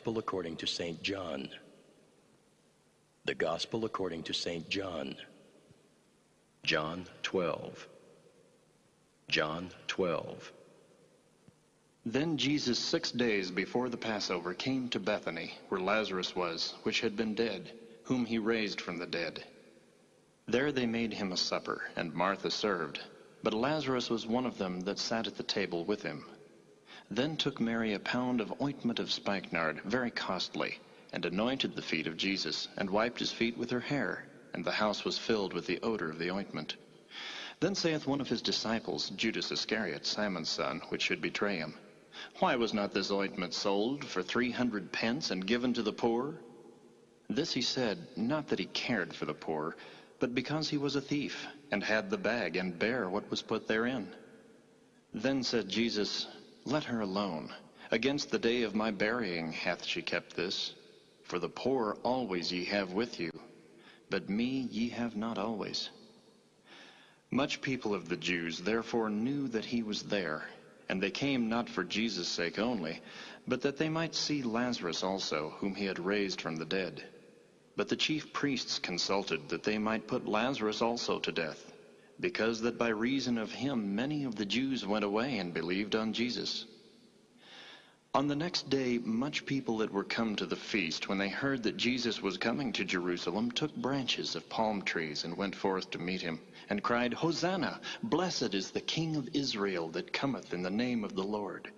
Gospel according to St. John. The Gospel according to St. John. John 12. John 12. Then Jesus, six days before the Passover, came to Bethany, where Lazarus was, which had been dead, whom he raised from the dead. There they made him a supper, and Martha served. But Lazarus was one of them that sat at the table with him. Then took Mary a pound of ointment of spikenard, very costly, and anointed the feet of Jesus, and wiped his feet with her hair, and the house was filled with the odor of the ointment. Then saith one of his disciples, Judas Iscariot, Simon's son, which should betray him, Why was not this ointment sold for three hundred pence and given to the poor? This he said, not that he cared for the poor, but because he was a thief, and had the bag, and bare what was put therein. Then said Jesus, Let her alone. Against the day of my burying hath she kept this. For the poor always ye have with you, but me ye have not always. Much people of the Jews therefore knew that he was there, and they came not for Jesus' sake only, but that they might see Lazarus also, whom he had raised from the dead. But the chief priests consulted that they might put Lazarus also to death, because that by reason of him many of the Jews went away and believed on Jesus. On the next day, much people that were come to the feast, when they heard that Jesus was coming to Jerusalem, took branches of palm trees and went forth to meet him, and cried, Hosanna! Blessed is the King of Israel that cometh in the name of the Lord.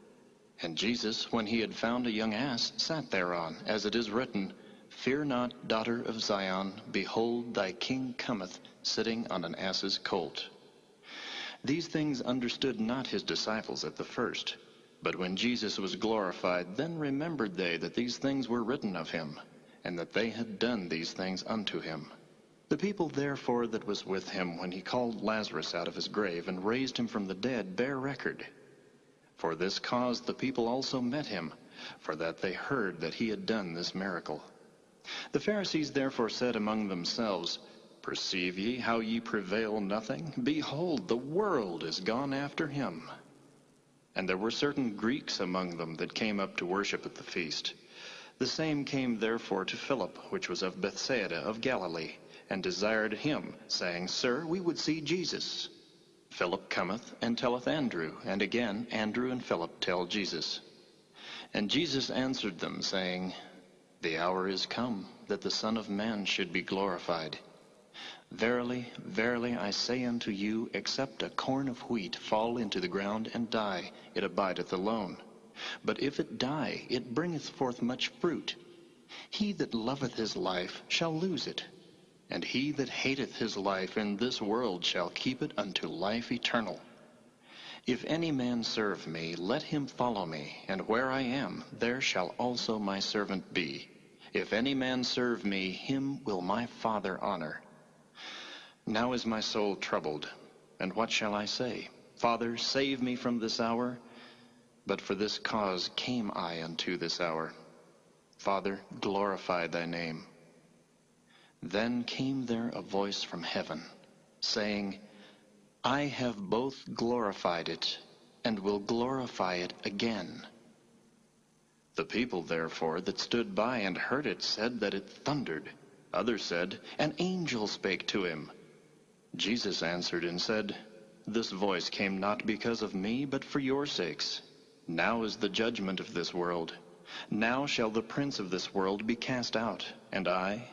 And Jesus, when he had found a young ass, sat thereon, as it is written, Fear not, daughter of Zion, behold, thy king cometh, sitting on an ass's colt. These things understood not his disciples at the first. But when Jesus was glorified, then remembered they that these things were written of him, and that they had done these things unto him. The people therefore that was with him when he called Lazarus out of his grave and raised him from the dead bear record. For this cause the people also met him, for that they heard that he had done this miracle. The Pharisees therefore said among themselves, Perceive ye how ye prevail nothing? Behold, the world is gone after him. And there were certain Greeks among them that came up to worship at the feast. The same came therefore to Philip, which was of Bethsaida of Galilee, and desired him, saying, Sir, we would see Jesus. Philip cometh and telleth Andrew, and again Andrew and Philip tell Jesus. And Jesus answered them, saying, The hour is come that the Son of Man should be glorified. Verily, verily, I say unto you, except a corn of wheat fall into the ground and die, it abideth alone. But if it die, it bringeth forth much fruit. He that loveth his life shall lose it, and he that hateth his life in this world shall keep it unto life eternal. If any man serve me, let him follow me, and where I am, there shall also my servant be. If any man serve me, him will my Father honor. Now is my soul troubled, and what shall I say? Father, save me from this hour. But for this cause came I unto this hour. Father, glorify thy name. Then came there a voice from heaven, saying, I have both glorified it, and will glorify it again. The people therefore that stood by and heard it said that it thundered. Others said, An angel spake to him. Jesus answered and said, This voice came not because of me, but for your sakes. Now is the judgment of this world. Now shall the prince of this world be cast out. And I,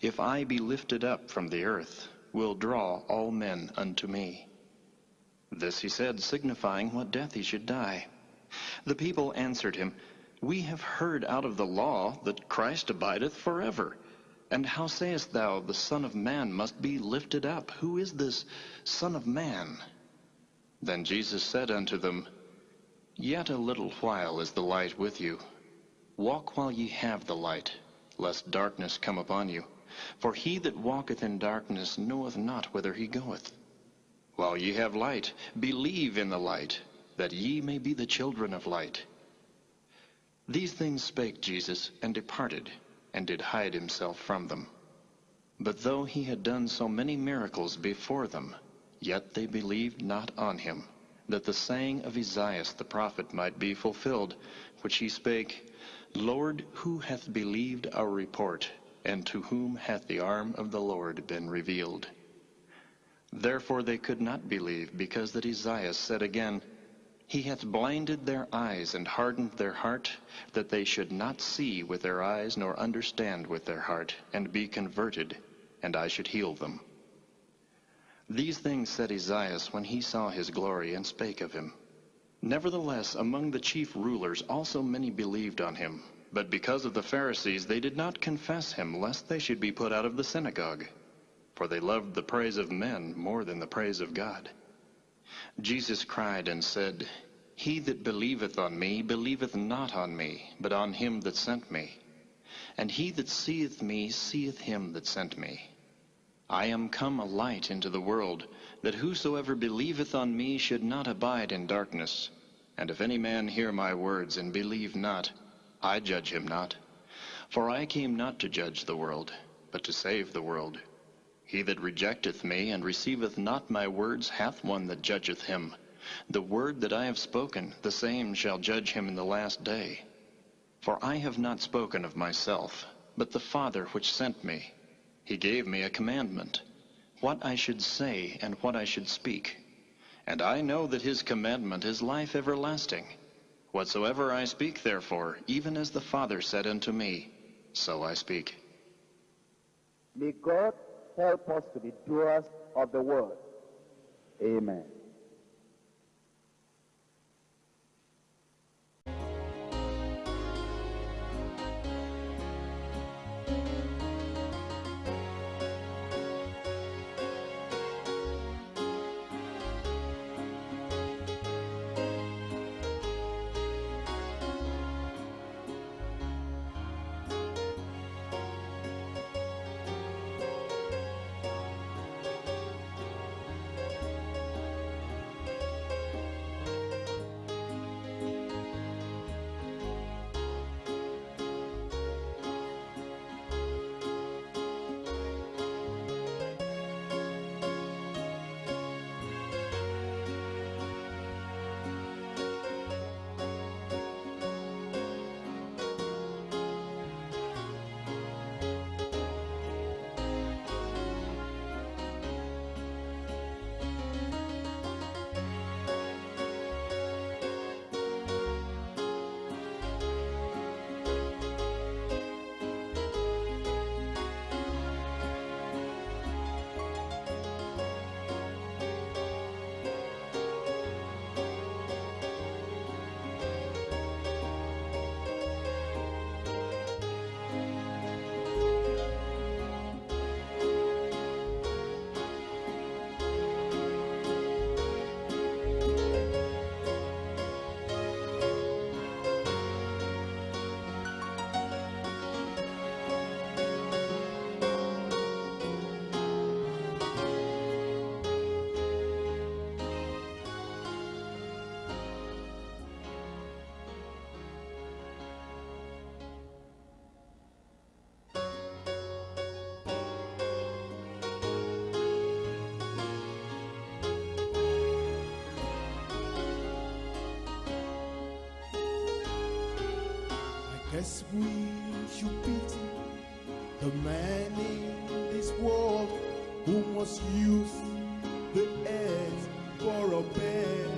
if I be lifted up from the earth, will draw all men unto me. This he said, signifying what death he should die. The people answered him, We have heard out of the law that Christ abideth forever. And how sayest thou, the Son of Man must be lifted up? Who is this Son of Man? Then Jesus said unto them, Yet a little while is the light with you. Walk while ye have the light, lest darkness come upon you. For he that walketh in darkness knoweth not whither he goeth. While ye have light, believe in the light, that ye may be the children of light. These things spake Jesus, and departed, and did hide himself from them. But though he had done so many miracles before them, yet they believed not on him, that the saying of Esaias the prophet might be fulfilled, which he spake, Lord, who hath believed our report, and to whom hath the arm of the Lord been revealed? Therefore they could not believe, because that Esaias said again, he hath blinded their eyes and hardened their heart, that they should not see with their eyes nor understand with their heart, and be converted, and I should heal them. These things said Esaias when he saw his glory and spake of him. Nevertheless, among the chief rulers also many believed on him, but because of the Pharisees they did not confess him, lest they should be put out of the synagogue. For they loved the praise of men more than the praise of God. Jesus cried and said, He that believeth on me believeth not on me, but on him that sent me. And he that seeth me seeth him that sent me. I am come a light into the world, that whosoever believeth on me should not abide in darkness. And if any man hear my words and believe not, I judge him not. For I came not to judge the world, but to save the world. He that rejecteth me and receiveth not my words hath one that judgeth him. The word that I have spoken, the same shall judge him in the last day. For I have not spoken of myself, but the Father which sent me. He gave me a commandment, what I should say and what I should speak. And I know that his commandment is life everlasting. Whatsoever I speak, therefore, even as the Father said unto me, so I speak. May God help us to be doers of the word. Amen. We should pity the man in this world who must use the earth for a bed.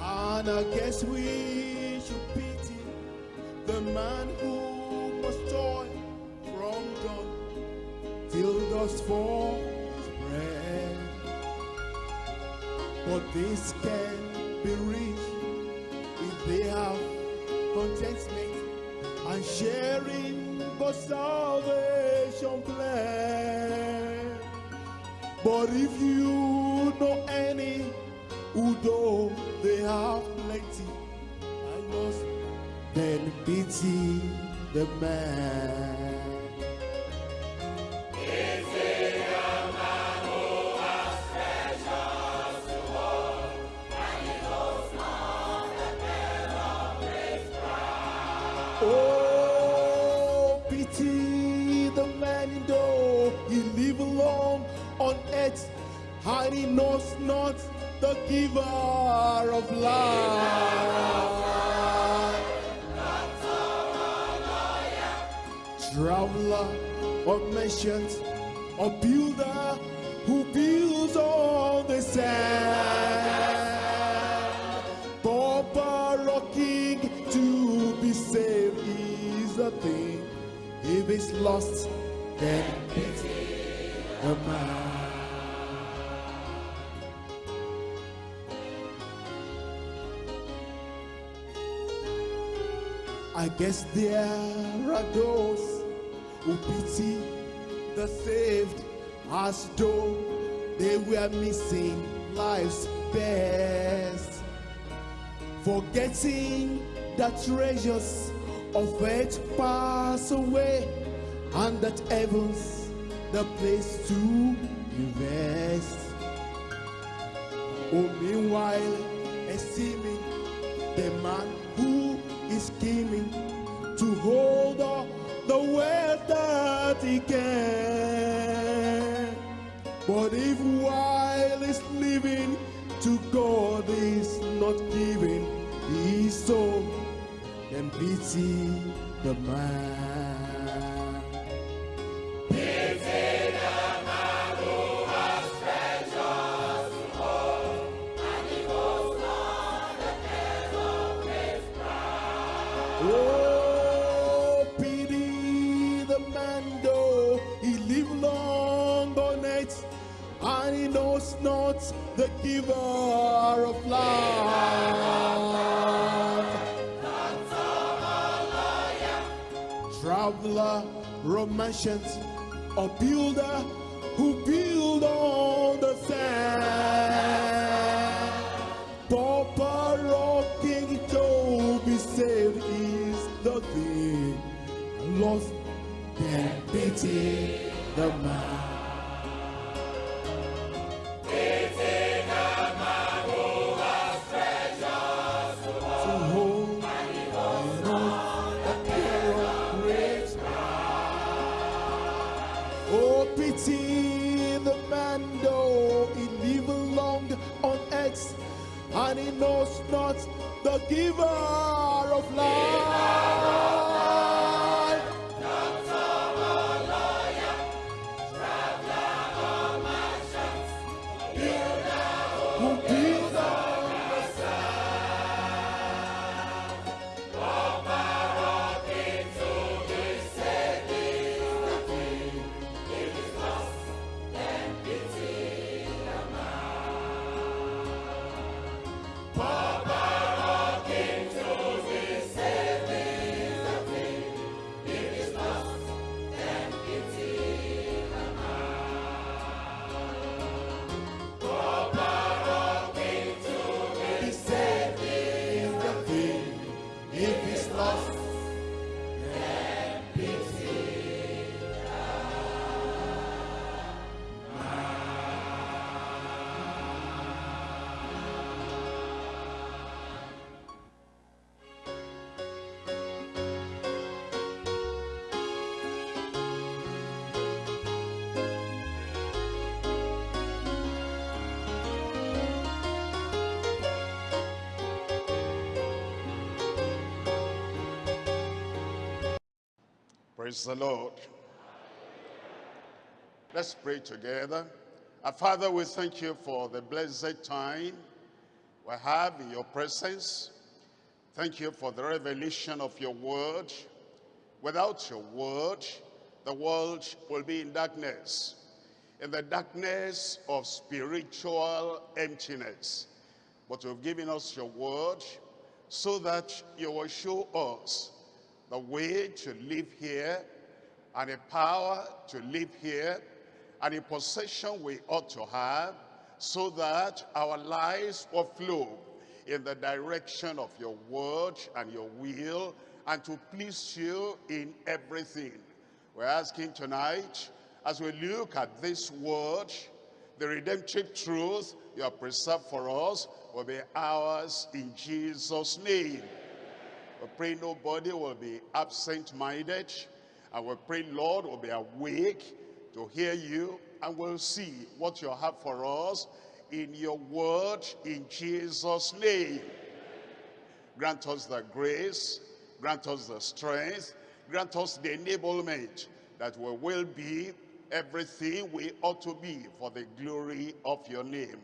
And I guess we should pity the man who must toil from dawn till dusk for bread. But this can be reached if they have contentment sharing the salvation plan. But if you know any who though they have plenty, I must then pity the man. Merchant or builder who builds on the sand. Pauper or king to be saved is a thing. If it's lost, then pity the man. I guess there are those who pity the saved as though they were missing life's best. Forgetting that treasures of earth pass away and that heaven's the place to invest. Oh, meanwhile, esteeming Oh, the he long and he knows not the giver of life. Traveler, romancers, or builder who build on pity the man. Oh, and he knows not the giver Praise the Lord. Let's pray together. Our Father, we thank you for the blessed time we have in your presence. Thank you for the revelation of your word. Without your word, the world will be in darkness, in the darkness of spiritual emptiness. But you've given us your word so that you will show us the way to live here and a power to live here and a possession we ought to have so that our lives will flow in the direction of your word and your will and to please you in everything. We're asking tonight, as we look at this word, the redemptive truth you have preserved for us will be ours in Jesus' name. We pray nobody will be absent-minded. And we pray, Lord, will be awake to hear you and we'll see what you have for us in your word in Jesus' name. Grant us the grace, grant us the strength, grant us the enablement that we will be everything we ought to be for the glory of your name.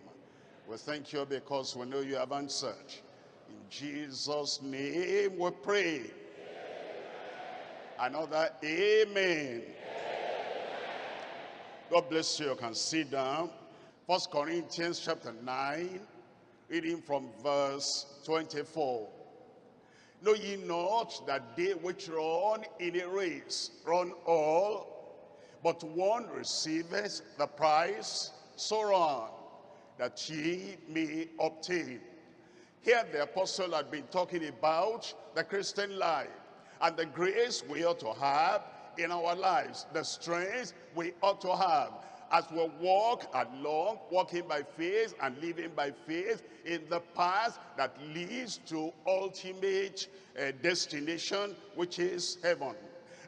We thank you because we know you have answered. In Jesus' name we pray. Another amen. God bless you. You can sit down. First Corinthians chapter 9, reading from verse 24. Know ye not that they which run in a race run all, but one receiveth the prize, so run, that ye may obtain. Here the apostle had been talking about the Christian life and the grace we ought to have in our lives, the strength we ought to have as we walk along, walking by faith and living by faith in the path that leads to ultimate uh, destination, which is heaven.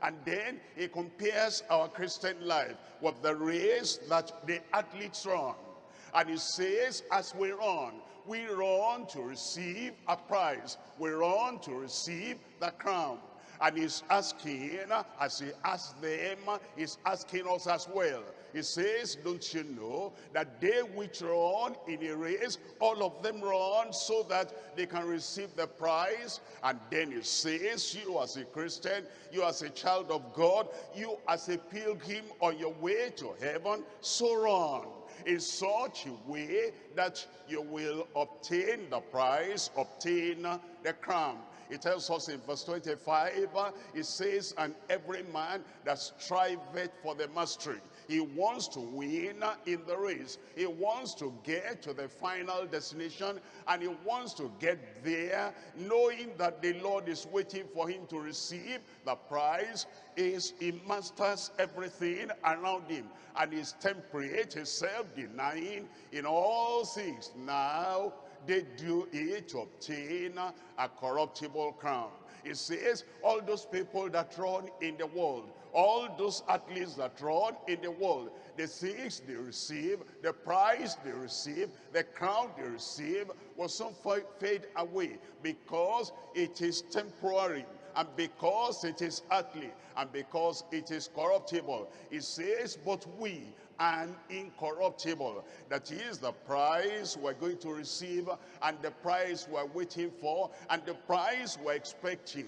And then he compares our Christian life with the race that the athletes run. And he says, as we run, we run to receive a prize. We run to receive the crown. And he's asking, as he asked them, he's asking us as well. He says, don't you know that they which run in a race, all of them run so that they can receive the prize. And then he says, you as a Christian, you as a child of God, you as a pilgrim on your way to heaven, so run in such a way that you will obtain the prize, obtain the crown. It tells us in verse 25, it says, and every man that striveth for the mastery. He wants to win in the race. He wants to get to the final destination and he wants to get there knowing that the Lord is waiting for him to receive the prize. Is he masters everything around him and is temperate, is self-denying in all things. Now they do it to obtain a corruptible crown. It says, all those people that run in the world, all those athletes that run in the world, the things they receive, the prize they receive, the crown they receive will soon fade away because it is temporary and because it is earthly and because it is corruptible. It says, but we and incorruptible. That is the prize we're going to receive and the prize we're waiting for and the prize we're expecting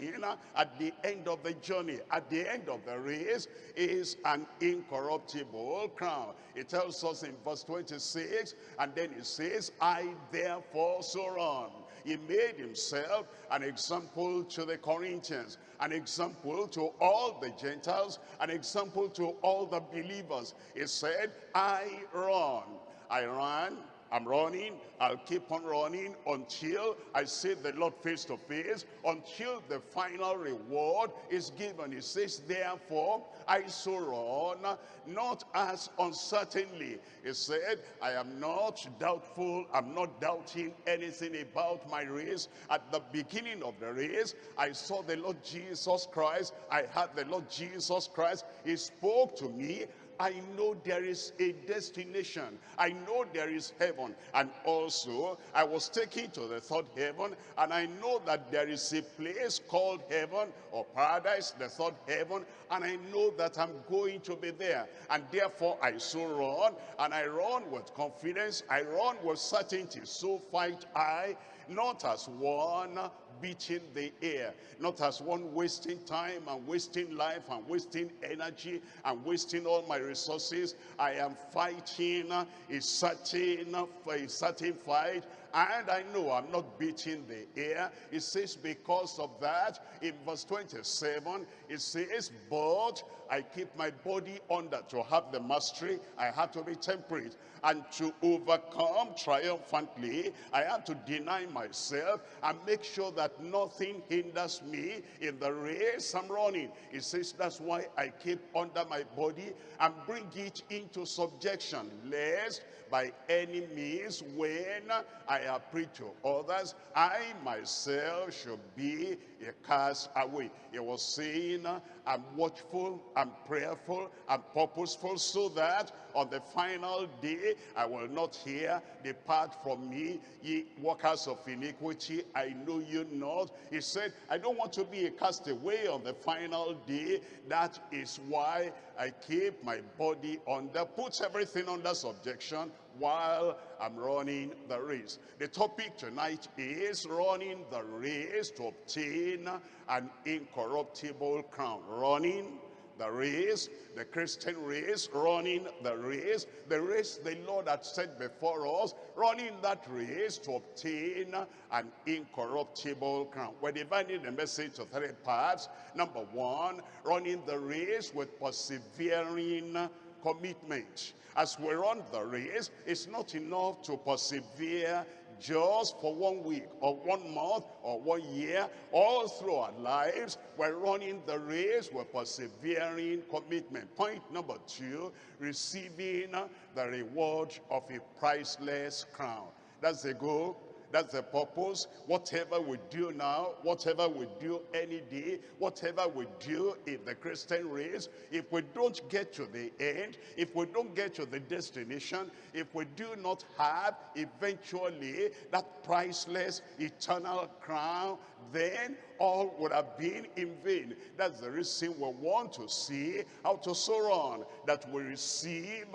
at the end of the journey, at the end of the race is an incorruptible crown. It tells us in verse 26 and then it says, I therefore so run he made himself an example to the Corinthians, an example to all the Gentiles, an example to all the believers. He said, I run. I ran I'm running. I'll keep on running until I see the Lord face to face, until the final reward is given. He says, therefore, I so run, not as uncertainly. He said, I am not doubtful. I'm not doubting anything about my race. At the beginning of the race, I saw the Lord Jesus Christ. I heard the Lord Jesus Christ. He spoke to me I know there is a destination. I know there is heaven. And also, I was taken to the third heaven, and I know that there is a place called heaven or paradise, the third heaven, and I know that I'm going to be there. And therefore, I so run, and I run with confidence. I run with certainty. So fight I, not as one beating the air, not as one wasting time and wasting life and wasting energy and wasting all my resources. I am fighting a certain, a certain fight and I know I'm not beating the air. It says because of that, in verse 27, it says, but I keep my body under to have the mastery. I have to be temperate. And to overcome triumphantly, I have to deny myself and make sure that nothing hinders me in the race I'm running. It says that's why I keep under my body and bring it into subjection, lest by any means when I have preached to others, I myself should be a cast away. He was saying, I'm watchful, I'm prayerful, I'm purposeful so that on the final day I will not hear, depart from me, ye workers of iniquity, I know you not. He said, I don't want to be a castaway on the final day. That is why I keep my body under, puts everything under subjection while I'm running the race. The topic tonight is running the race to obtain an incorruptible crown. Running the race, the Christian race, running the race, the race the Lord had set before us, running that race to obtain an incorruptible crown. We're dividing the message to three parts. Number one, running the race with persevering commitment. As we run the race, it's not enough to persevere just for one week or one month or one year, all through our lives, we're running the race, we're persevering commitment. Point number two, receiving the reward of a priceless crown. That's the goal. That's the purpose. Whatever we do now, whatever we do any day, whatever we do in the Christian race, if we don't get to the end, if we don't get to the destination, if we do not have eventually that priceless eternal crown, then all would have been in vain. That's the reason we want to see how to soar on, that we receive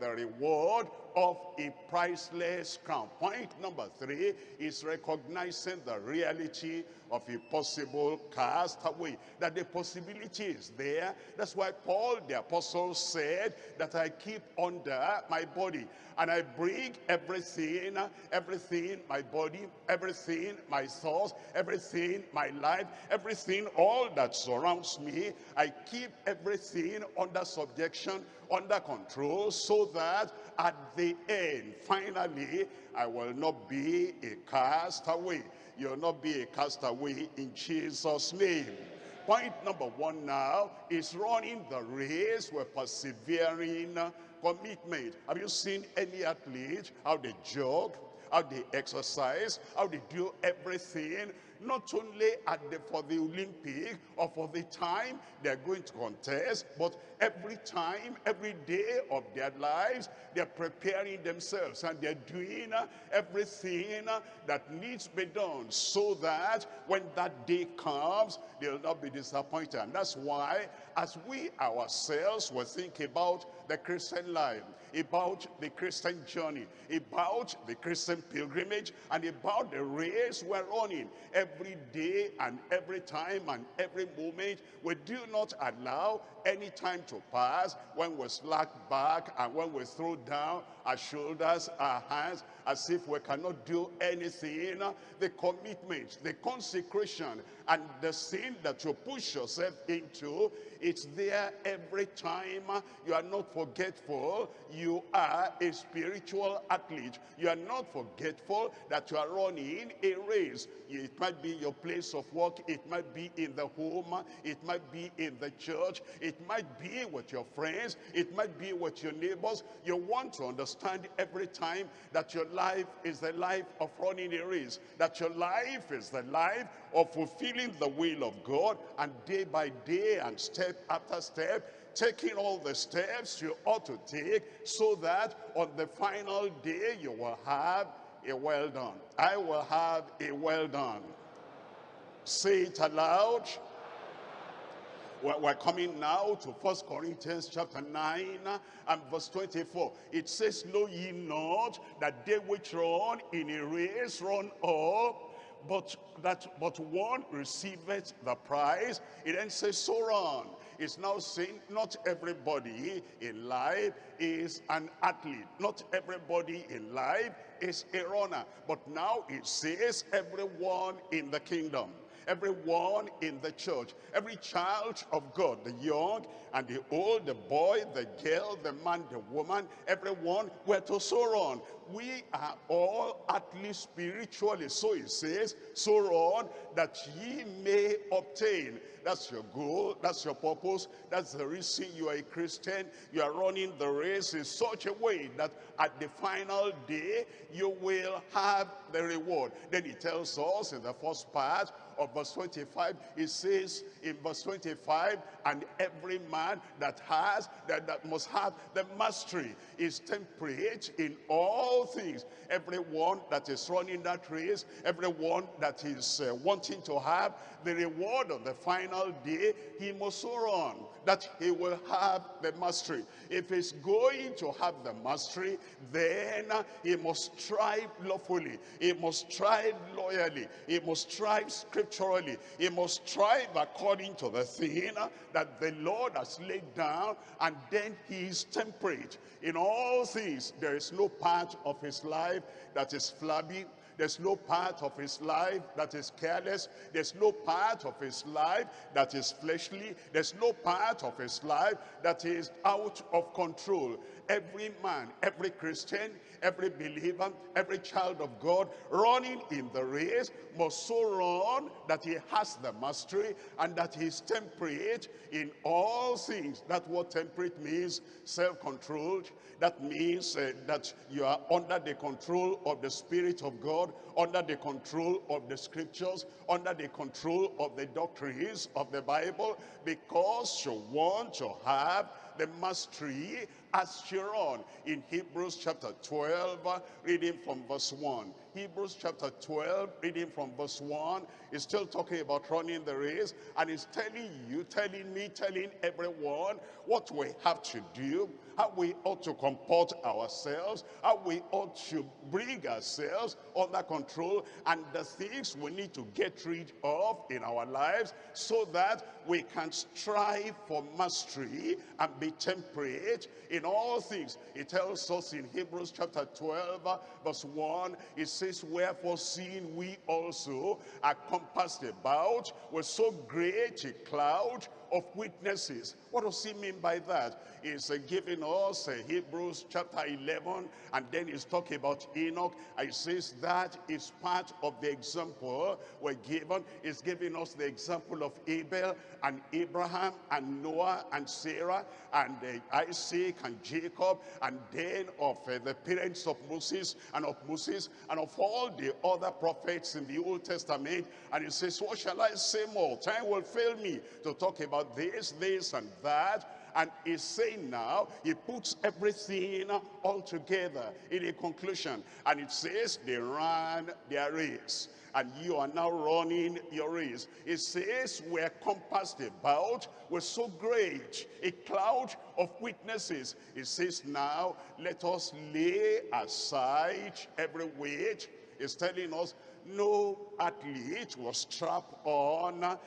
the reward of a priceless crown. Point number three is recognizing the reality of a possible castaway. That the possibility is there. That's why Paul the apostle said that I keep under my body and I bring everything, everything, my body, everything, my thoughts, everything, my life, everything, all that surrounds me, I keep everything under subjection, under control, so that at the end, finally, I will not be a castaway. You'll not be a castaway in Jesus' name. Point number one now is running the race with persevering commitment. Have you seen any athlete, how they jog, how they exercise, how they do everything not only at the, for the Olympic or for the time they're going to contest, but every time, every day of their lives, they're preparing themselves and they're doing uh, everything uh, that needs to be done so that when that day comes, they'll not be disappointed. And that's why as we ourselves will think about the Christian life, about the Christian journey, about the Christian pilgrimage, and about the race we're running every day and every time and every moment. We do not allow any time to pass when we slack back and when we throw down our shoulders, our hands, as if we cannot do anything. The commitment, the consecration, and the sin that you push yourself into, it's there every time. You are not forgetful. You are a spiritual athlete. You are not forgetful that you are running a race. It might be your place of work. It might be in the home. It might be in the church. It might be with your friends. It might be with your neighbors. You want to understand every time that your life is the life of running a race. That your life is the life of fulfilling the will of God. And day by day and step after step, taking all the steps you ought to take so that on the final day you will have a well done. I will have a well done. Say it aloud. We're coming now to First Corinthians chapter 9 and verse 24. It says, Know ye not that they which run in a race run all, but that but one receiveth the prize. It then says, So run. It's now saying not everybody in life is an athlete. Not everybody in life is a runner. But now it says everyone in the kingdom everyone in the church, every child of God, the young and the old, the boy, the girl, the man, the woman, everyone, we're to soar on. We are all at least spiritually, so it says, soar on that ye may obtain. That's your goal, that's your purpose, that's the reason you are a Christian. You are running the race in such a way that at the final day, you will have the reward. Then he tells us in the first part of verse 25, he says in verse 25, and every man that has, that, that must have the mastery is temperate in all things. Everyone that is running that race, everyone that is uh, wanting to have the reward of the final day, he must run that he will have the mastery. If he's going to have the mastery, then he must strive lawfully. He must strive loyally. He must strive scripturally. He must strive according to the thing that the Lord has laid down, and then he is temperate. In all things, there is no part of his life that is flabby, there's no part of his life that is careless. There's no part of his life that is fleshly. There's no part of his life that is out of control. Every man, every Christian, every believer, every child of God running in the race must so run that he has the mastery and that he is temperate in all things. That what temperate means, self-controlled. That means uh, that you are under the control of the Spirit of God, under the control of the scriptures, under the control of the doctrines of the Bible, because you want to have the mastery as you're on. In Hebrews chapter 12, uh, reading from verse 1. Hebrews chapter 12, reading from verse 1, is still talking about running the race, and is telling you, telling me, telling everyone what we have to do, how we ought to comport ourselves, how we ought to bring ourselves under control, and the things we need to get rid of in our lives so that we can strive for mastery and be temperate in all things. It tells us in Hebrews chapter 12, uh, verse 1, it says, Wherefore seeing we also are compassed about with so great a cloud of witnesses. What does he mean by that? He's uh, giving us uh, Hebrews chapter 11, and then he's talking about Enoch. He says that is part of the example we're given. He's giving us the example of Abel and Abraham and Noah and Sarah and uh, Isaac and Jacob and then of uh, the parents of Moses and of Moses and of all the other prophets in the Old Testament. And he says, what shall I say more? Time will fail me to talk about this, this, and that. And he's saying now, he puts everything all together in a conclusion. And it says, they ran their race. And you are now running your race. It says, we're compassed about with so great a cloud of witnesses. It says now, let us lay aside every weight. It's telling us no athlete was strapped on a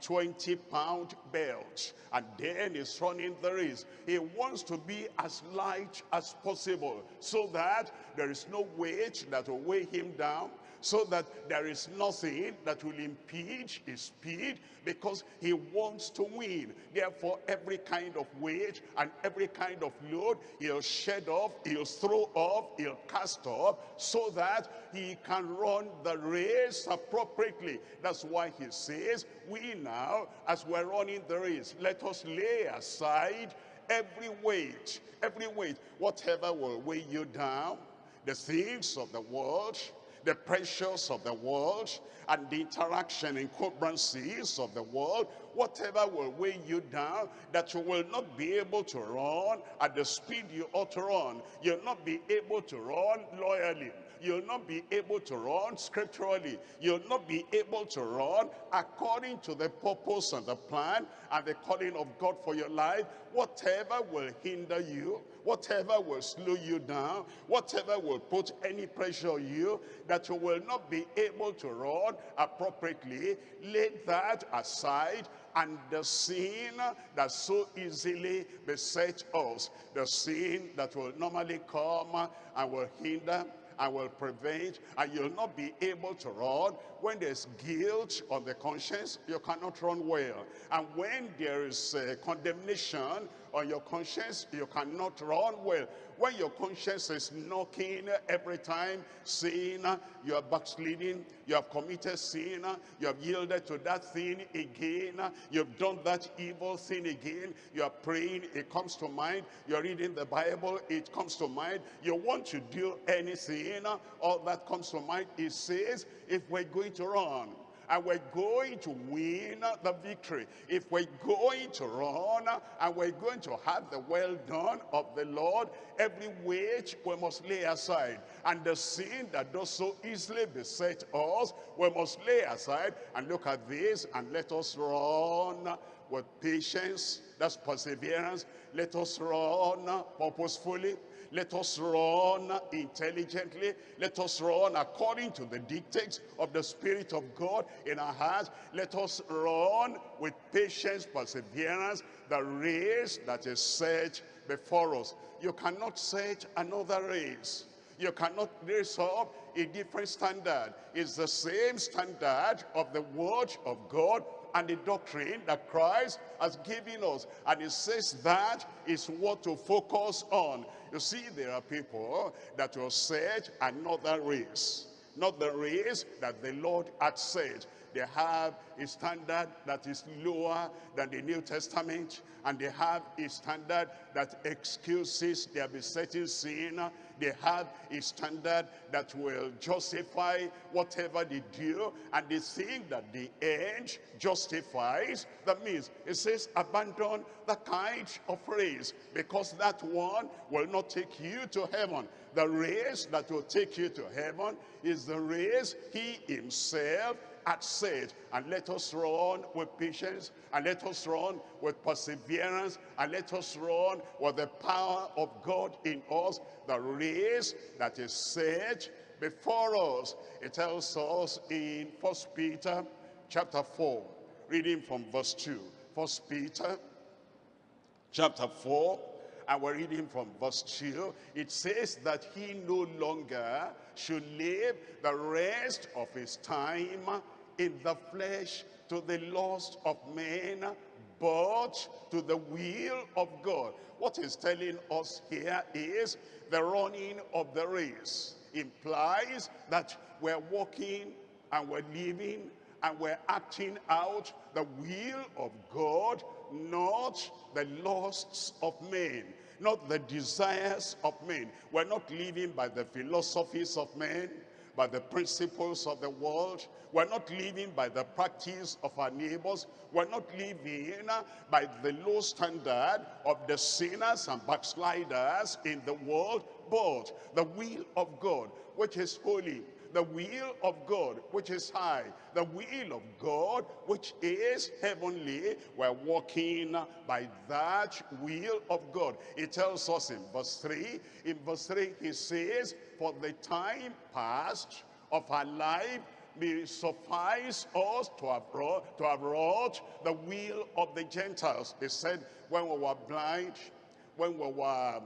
20 pound belt and then he's running the race. He wants to be as light as possible so that there is no weight that will weigh him down so that there is nothing that will impede his speed because he wants to win. Therefore, every kind of weight and every kind of load, he'll shed off, he'll throw off, he'll cast off, so that he can run the race appropriately. That's why he says, we now, as we're running the race, let us lay aside every weight, every weight, whatever will weigh you down, the things of the world, the pressures of the world and the interaction encumbrances of the world, whatever will weigh you down, that you will not be able to run at the speed you ought to run. You'll not be able to run loyally. You'll not be able to run scripturally. You'll not be able to run according to the purpose and the plan and the calling of God for your life. Whatever will hinder you, whatever will slow you down, whatever will put any pressure on you, that you will not be able to run appropriately, lay that aside and the sin that so easily besets us, the sin that will normally come and will hinder and will prevent and you'll not be able to run. When there's guilt on the conscience you cannot run well. And when there is uh, condemnation on your conscience you cannot run well. When your conscience is knocking every time saying you are backsliding you have committed sin you have yielded to that thing again you've done that evil thing again you are praying it comes to mind you're reading the bible it comes to mind you want to do anything all that comes to mind it says if we're going to run and we're going to win the victory. If we're going to run and we're going to have the well done of the Lord, every weight we must lay aside. And the sin that does so easily beset us, we must lay aside and look at this and let us run with patience, that's perseverance. Let us run purposefully. Let us run intelligently. Let us run according to the dictates of the Spirit of God in our hearts. Let us run with patience, perseverance, the race that is set before us. You cannot set another race. You cannot raise up a different standard. It's the same standard of the word of God and the doctrine that Christ has given us. And it says that is what to focus on. You see, there are people that will set another race. Not the race that the Lord had said. They have a standard that is lower than the New Testament. And they have a standard that excuses their besetting sin. They have a standard that will justify whatever they do. And they think that the end justifies. That means it says abandon the kind of race because that one will not take you to heaven. The race that will take you to heaven is the race he himself had said. And let us run with patience, and let us run with perseverance, and let us run with the power of God in us. The race that is set before us. It tells us in First Peter chapter 4, reading from verse 2. First Peter chapter 4, and we're reading from verse 2. It says that he no longer should live the rest of his time in the flesh to the lust of men, but to the will of God. What he's telling us here is the running of the race implies that we're walking and we're living and we're acting out the will of God, not the lusts of men, not the desires of men. We're not living by the philosophies of men, by the principles of the world. We're not living by the practice of our neighbors. We're not living by the low standard of the sinners and backsliders in the world, but the will of God, which is holy, the will of God, which is high, the will of God, which is heavenly. We're walking by that will of God. It tells us in verse 3, in verse 3 he says, for the time past of our life may suffice us to have, wrought, to have wrought the will of the Gentiles. He said, when we were blind, when we were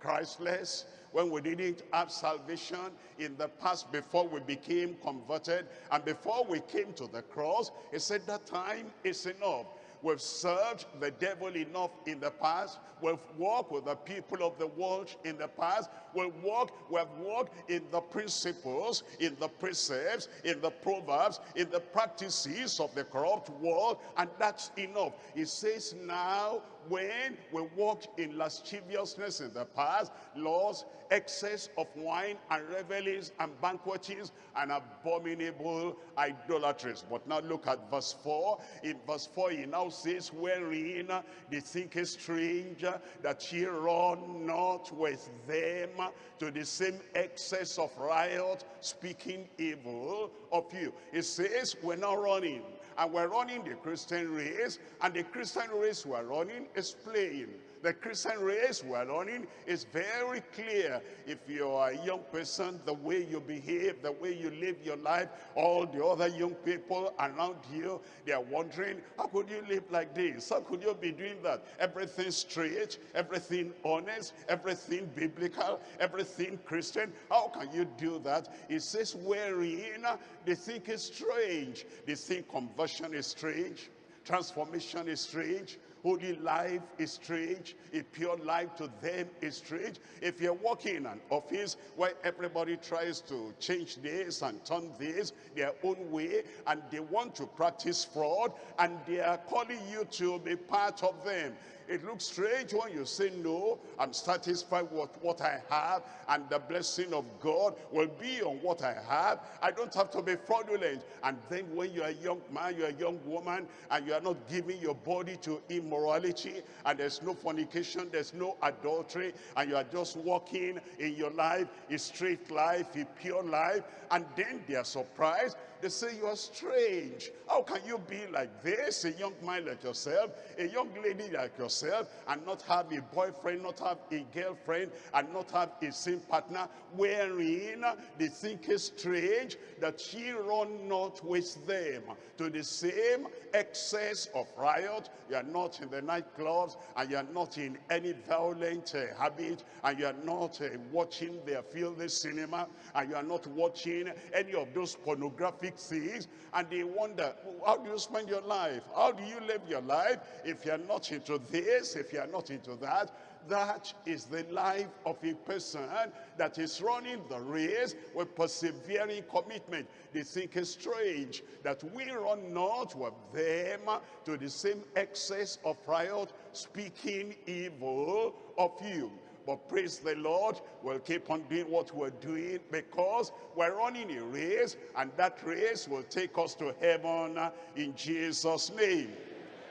Christless, when we didn't have salvation in the past before we became converted and before we came to the cross, he said that time is enough. We've served the devil enough in the past. We've walked with the people of the world in the past. We've walked, we've walked in the principles, in the precepts, in the proverbs, in the practices of the corrupt world, and that's enough. He says now, when we walked in lasciviousness in the past, laws, excess of wine and revelings and banquetings and abominable idolatries. But now look at verse 4. In verse 4 he now says, Wherein they think it strange that ye run not with them to the same excess of riot, speaking evil of you. It says, we're not running and we're running the Christian race, and the Christian race we're running is playing. The Christian race we're running is very clear. If you're a young person, the way you behave, the way you live your life, all the other young people around you, they are wondering, how could you live like this? How could you be doing that? Everything straight, everything honest, everything biblical, everything Christian. How can you do that? It says, wherein they think it's strange. They think conversion is strange. Transformation is strange. Holy life is strange. A pure life to them is strange. If you're working in an office where everybody tries to change this and turn this their own way, and they want to practice fraud, and they are calling you to be part of them, it looks strange when you say, no, I'm satisfied with what I have and the blessing of God will be on what I have. I don't have to be fraudulent. And then when you're a young man, you're a young woman, and you are not giving your body to immorality, and there's no fornication, there's no adultery, and you are just walking in your life, a straight life, a pure life, and then they are surprised they say you are strange. How can you be like this, a young man like yourself, a young lady like yourself, and not have a boyfriend, not have a girlfriend, and not have a same partner, wherein they think it strange that ye run not with them to the same excess of riot. You are not in the nightclubs, and you are not in any violent uh, habit, and you are not uh, watching their filthy cinema, and you are not watching any of those pornographic things and they wonder how do you spend your life how do you live your life if you're not into this if you're not into that that is the life of a person that is running the race with persevering commitment. They think it's strange that we run not with them to the same excess of riot, speaking evil of you. But praise the Lord, we'll keep on doing what we're doing because we're running a race and that race will take us to heaven in Jesus' name.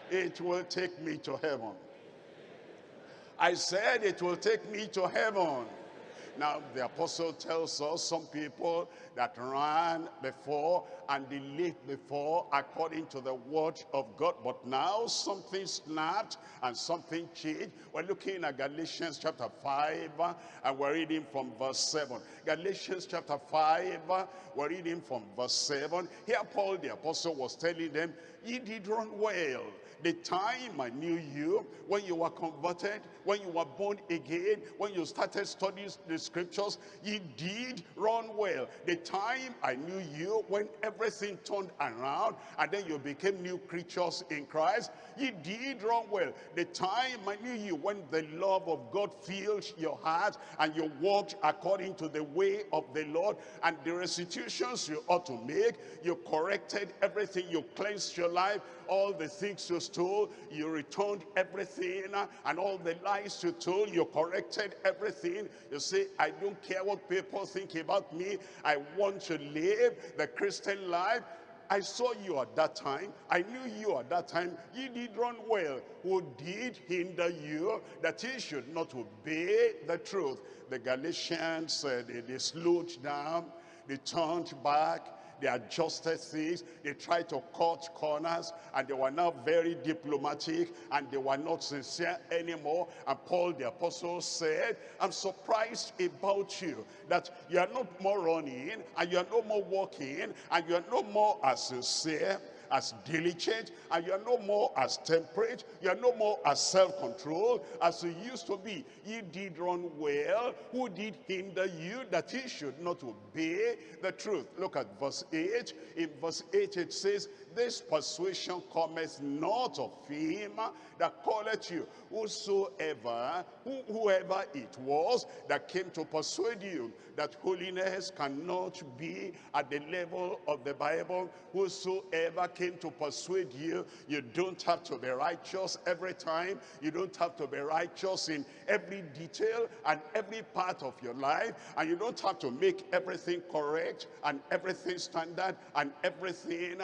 It will take me to heaven. I said it will take me to heaven. Now, the apostle tells us some people that ran before and lived before according to the word of God. But now something snapped and something changed. We're looking at Galatians chapter 5 uh, and we're reading from verse 7. Galatians chapter 5, uh, we're reading from verse 7. Here Paul the apostle was telling them, ye did run well the time I knew you, when you were converted, when you were born again, when you started studying the scriptures, you did run well. The time I knew you, when everything turned around, and then you became new creatures in Christ, you did run well. The time I knew you, when the love of God filled your heart, and you walked according to the way of the Lord, and the restitutions you ought to make, you corrected everything, you cleansed your life, all the things you stole, you returned everything, and all the lies you told, you corrected everything. You say, I don't care what people think about me. I want to live the Christian life. I saw you at that time. I knew you at that time. You did run well. Who did hinder you that you should not obey the truth? The Galatians, uh, they, they slowed down. They turned back they adjusted things, they tried to cut corners, and they were now very diplomatic, and they were not sincere anymore. And Paul the apostle said, I'm surprised about you, that you are not more running, and you are no more walking, and you are no more as sincere, as diligent, and you are no more as temperate, you are no more as self-controlled as you used to be. You did run well. Who did hinder you that he should not obey the truth? Look at verse 8. In verse 8 it says, This persuasion cometh not of him that calleth you. Whosoever, who, whoever it was that came to persuade you that holiness cannot be at the level of the Bible, whosoever came to persuade you, you don't have to be righteous every time. You don't have to be righteous in every detail and every part of your life. And you don't have to make everything correct and everything standard and everything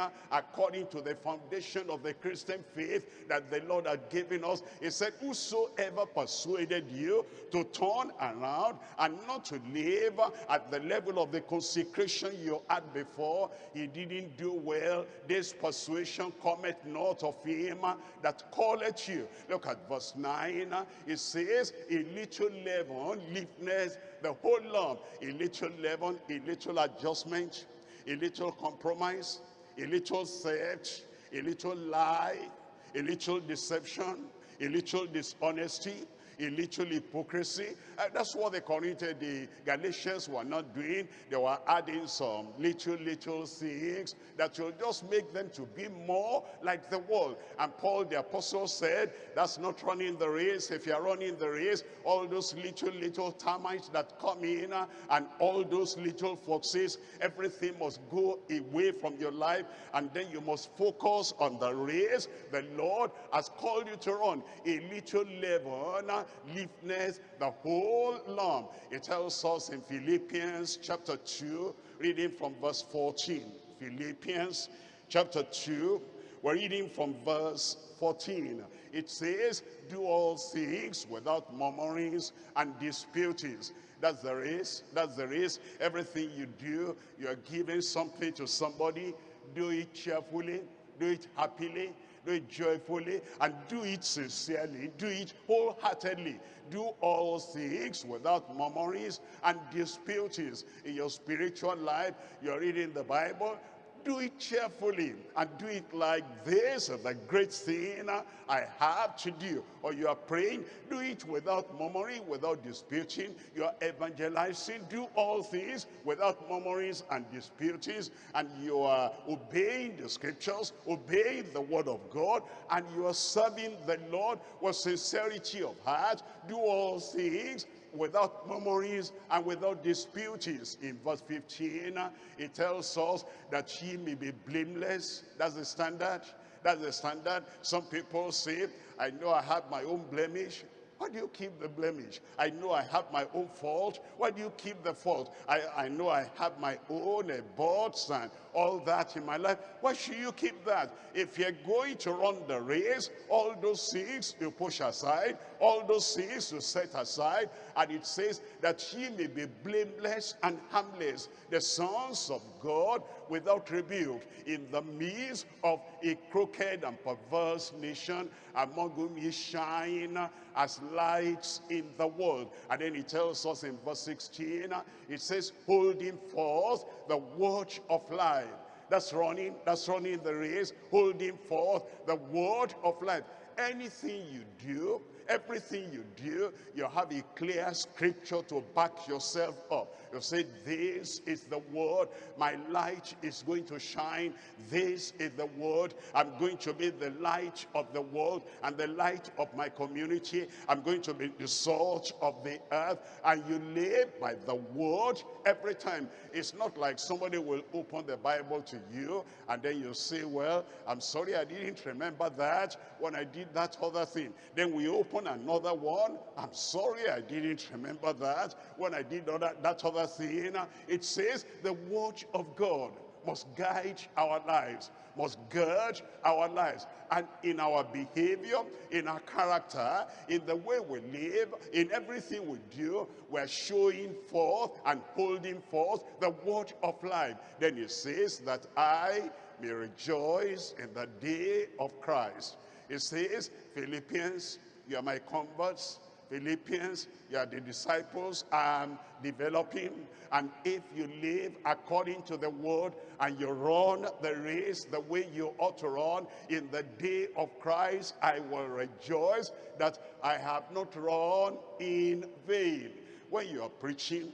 according to the foundation of the Christian faith that the Lord had given us. He said, whosoever persuaded you to turn around and not to live at the level of the consecration you had before, he didn't do well. This persuasion cometh not of him that calleth you. Look at verse 9. It says, a little leaven leaveneth the whole lump. A little leaven, a little adjustment, a little compromise, a little theft, a little lie, a little deception, a little dishonesty, a little hypocrisy. Uh, that's what the Corinthians, the Galatians were not doing. They were adding some little, little things that will just make them to be more like the world. And Paul the apostle said, that's not running the race. If you're running the race, all those little, little termites that come in uh, and all those little foxes, everything must go away from your life. And then you must focus on the race the Lord has called you to run. A little leaven uh, leafness, the whole lump. It tells us in Philippians chapter 2, reading from verse 14. Philippians chapter 2, we're reading from verse 14. It says, do all things without murmurings and disputings. That's the race. That's the race. Everything you do, you're giving something to somebody. Do it cheerfully. Do it happily do it joyfully, and do it sincerely, do it wholeheartedly. Do all things without murmurings and disputings. In your spiritual life, you're reading the Bible, do it cheerfully and do it like this the great thing I have to do. Or you are praying, do it without murmuring, without disputing. You are evangelizing, do all things without murmurings and disputings. And you are obeying the scriptures, obeying the word of God, and you are serving the Lord with sincerity of heart. Do all things without murmurings and without disputings. In verse 15, it tells us that she may be blameless. That's the standard. That's the standard. Some people say, I know I have my own blemish. Why do you keep the blemish? I know I have my own fault. Why do you keep the fault? I, I know I have my own aborts and all that in my life. Why should you keep that? If you're going to run the race, all those things you push aside, all those things you set aside, and it says that ye may be blameless and harmless, the sons of God without rebuke, in the midst of a crooked and perverse nation, among whom ye shine as lights in the world. And then he tells us in verse 16, it says, holding forth the watch of life. That's running, that's running the race, holding forth the word of life. Anything you do, everything you do, you have a clear scripture to back yourself up. You say, this is the word. My light is going to shine. This is the word. I'm going to be the light of the world and the light of my community. I'm going to be the salt of the earth. And you live by the word every time. It's not like somebody will open the Bible to you and then you say, well, I'm sorry I didn't remember that when I did that other thing. Then we open another one. I'm sorry I didn't remember that when I did other, that other thing. It says the word of God must guide our lives, must gird our lives. And in our behavior, in our character, in the way we live, in everything we do, we're showing forth and holding forth the word of life. Then it says that I may rejoice in the day of Christ. It says, Philippians, you are my converts, Philippians, you are the disciples I'm developing. And if you live according to the word and you run the race the way you ought to run in the day of Christ, I will rejoice that I have not run in vain. When you are preaching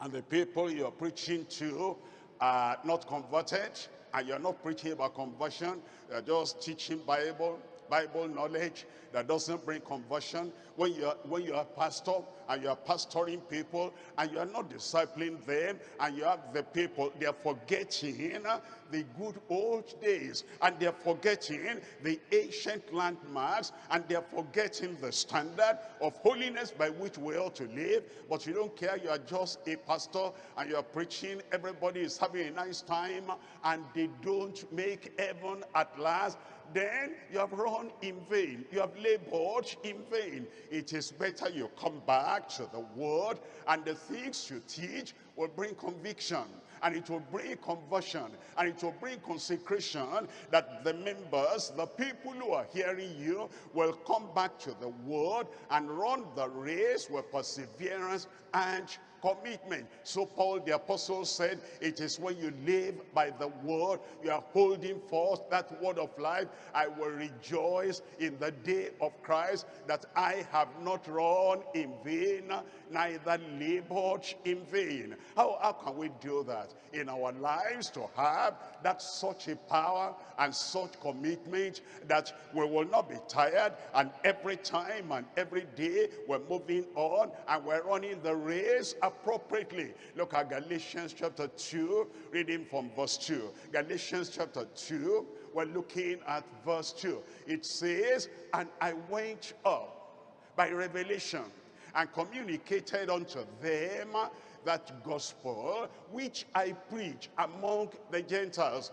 and the people you are preaching to are not converted and you're not preaching about conversion, you're just teaching Bible, Bible knowledge that doesn't bring conversion. When you're, when you're a pastor and you're pastoring people and you're not discipling them and you have the people, they're forgetting the good old days and they're forgetting the ancient landmarks and they're forgetting the standard of holiness by which we ought to live. But you don't care, you are just a pastor and you're preaching, everybody is having a nice time and they don't make heaven at last then you have run in vain. You have labored in vain. It is better you come back to the word and the things you teach will bring conviction and it will bring conversion and it will bring consecration that the members, the people who are hearing you will come back to the word and run the race with perseverance and commitment. So Paul the apostle said, it is when you live by the word, you are holding forth that word of life. I will rejoice in the day of Christ that I have not run in vain, neither labored in vain. How, how can we do that? In our lives to have that such a power and such commitment that we will not be tired and every time and every day we're moving on and we're running the race appropriately. Look at Galatians chapter 2, reading from verse 2. Galatians chapter 2, we're looking at verse 2. It says, And I went up by revelation and communicated unto them that gospel which I preach among the Gentiles,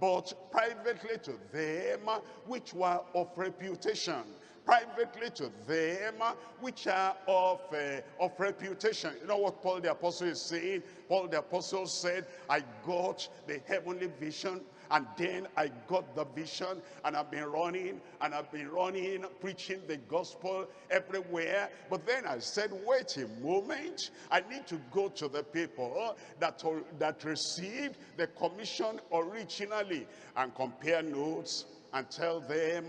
but privately to them which were of reputation privately to them which are of, uh, of reputation. You know what Paul the Apostle is saying? Paul the Apostle said, I got the heavenly vision and then I got the vision and I've been running and I've been running, preaching the gospel everywhere. But then I said, wait a moment. I need to go to the people that, that received the commission originally and compare notes and tell them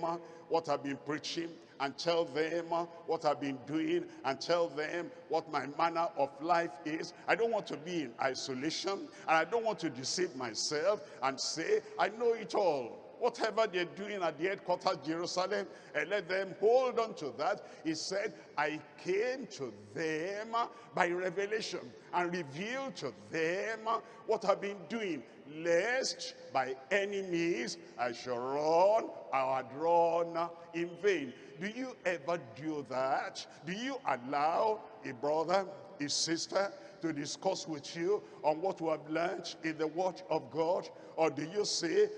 what I've been preaching and tell them what I've been doing and tell them what my manner of life is. I don't want to be in isolation and I don't want to deceive myself and say, I know it all. Whatever they're doing at the headquarters Jerusalem, and let them hold on to that. He said, I came to them by revelation and revealed to them what I've been doing, lest by any means I shall run had run in vain. Do you ever do that? Do you allow a brother, a sister, to discuss with you on what we have learned in the word of God? Or do you say,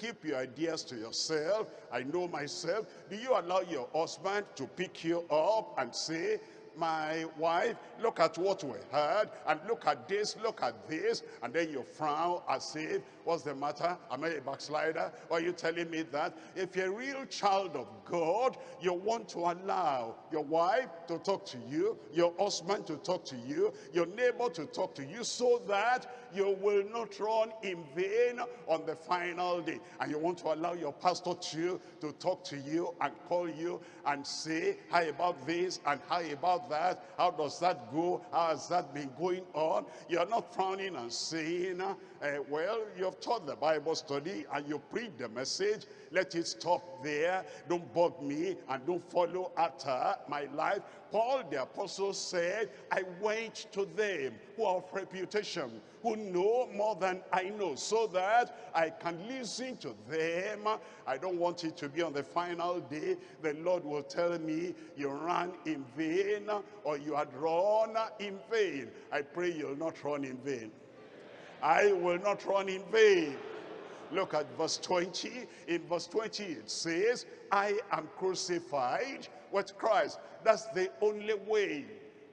keep your ideas to yourself, I know myself? Do you allow your husband to pick you up and say, my wife, look at what we heard, and look at this, look at this, and then you frown as if, what's the matter? Am I a backslider? Why are you telling me that? If you're a real child of God, you want to allow your wife to talk to you, your husband to talk to you, your neighbor to talk to you, so that you will not run in vain on the final day. And you want to allow your pastor to, to talk to you and call you and say, how about this and how about that? How does that go? How has that been going on? You're not frowning and saying, uh, well, you've taught the Bible study and you preach the message. Let it stop there. Don't bug me and don't follow after my life. Paul the apostle said, I went to them who are of reputation, who know more than I know, so that I can listen to them. I don't want it to be on the final day. The Lord will tell me, you ran in vain, or you had run in vain. I pray you'll not run in vain. I will not run in vain. Look at verse 20. In verse 20 it says, I am crucified with Christ. That's the only way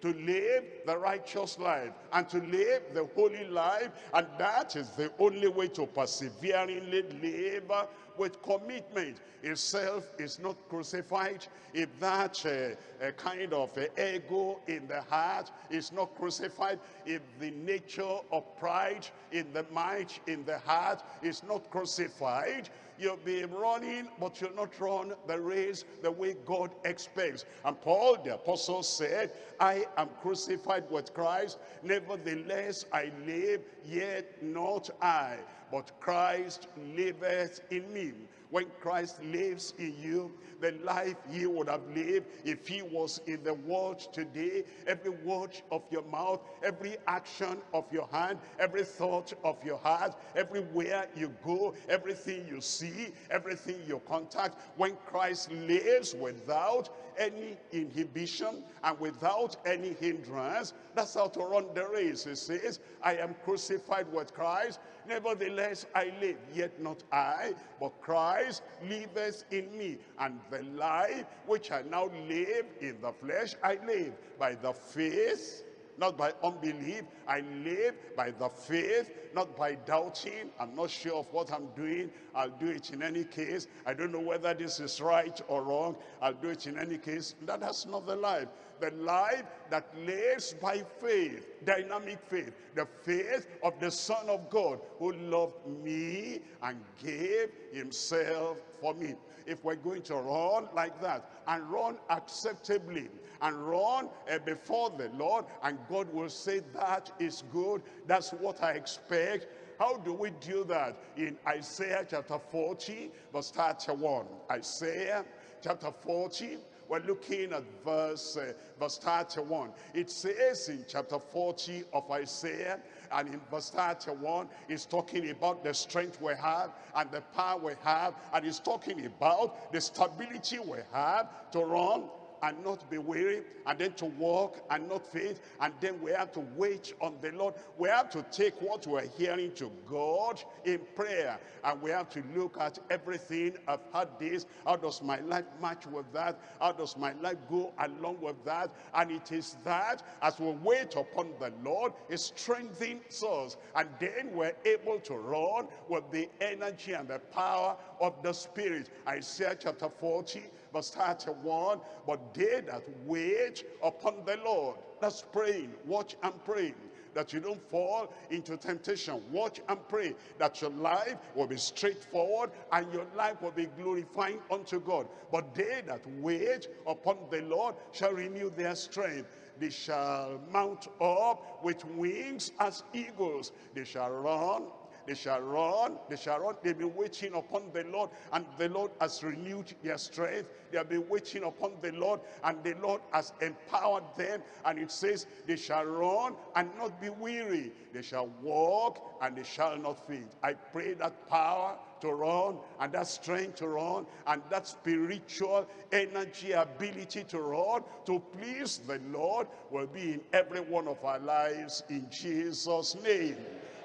to live the righteous life and to live the holy life. And that is the only way to perseveringly live with commitment. If self is not crucified, if that uh, uh, kind of uh, ego in the heart is not crucified, if the nature of pride in the mind, in the heart is not crucified, you'll be running, but you'll not run the race the way God expects. And Paul the apostle said, I am crucified with Christ, nevertheless I live, yet not I, but Christ liveth in me. When Christ lives in you, the life he would have lived if he was in the world today. Every word of your mouth, every action of your hand, every thought of your heart, everywhere you go, everything you see, everything you contact, when Christ lives without any inhibition and without any hindrance, that's how to run the race. He says, I am crucified with Christ, nevertheless I live, yet not I, but Christ liveth in me. And the life which I now live in the flesh, I live by the faith not by unbelief. I live by the faith, not by doubting. I'm not sure of what I'm doing. I'll do it in any case. I don't know whether this is right or wrong. I'll do it in any case. That, that's not the life. The life that lives by faith, dynamic faith, the faith of the Son of God who loved me and gave himself for me. If we're going to run like that and run acceptably and run uh, before the Lord and God will say that is good, that's what I expect, how do we do that? In Isaiah chapter 40, verse 31. Isaiah chapter 40, we're looking at verse, uh, verse 31. It says in chapter 40 of Isaiah, and in verse 31, it's talking about the strength we have and the power we have, and it's talking about the stability we have to run and not be weary, and then to walk and not faint, and then we have to wait on the Lord. We have to take what we're hearing to God in prayer, and we have to look at everything. I've had this. How does my life match with that? How does my life go along with that? And it is that as we wait upon the Lord, it strengthens us, and then we're able to run with the energy and the power of the Spirit. Isaiah chapter 40, verse 31, but they that wait upon the Lord, that's praying, watch and pray, that you don't fall into temptation. Watch and pray that your life will be straightforward and your life will be glorifying unto God. But they that wait upon the Lord shall renew their strength. They shall mount up with wings as eagles. They shall run they shall run, they shall run. They've been waiting upon the Lord, and the Lord has renewed their strength. They have been waiting upon the Lord, and the Lord has empowered them. And it says, they shall run and not be weary. They shall walk and they shall not faint. I pray that power to run and that strength to run and that spiritual energy ability to run to please the Lord will be in every one of our lives in Jesus name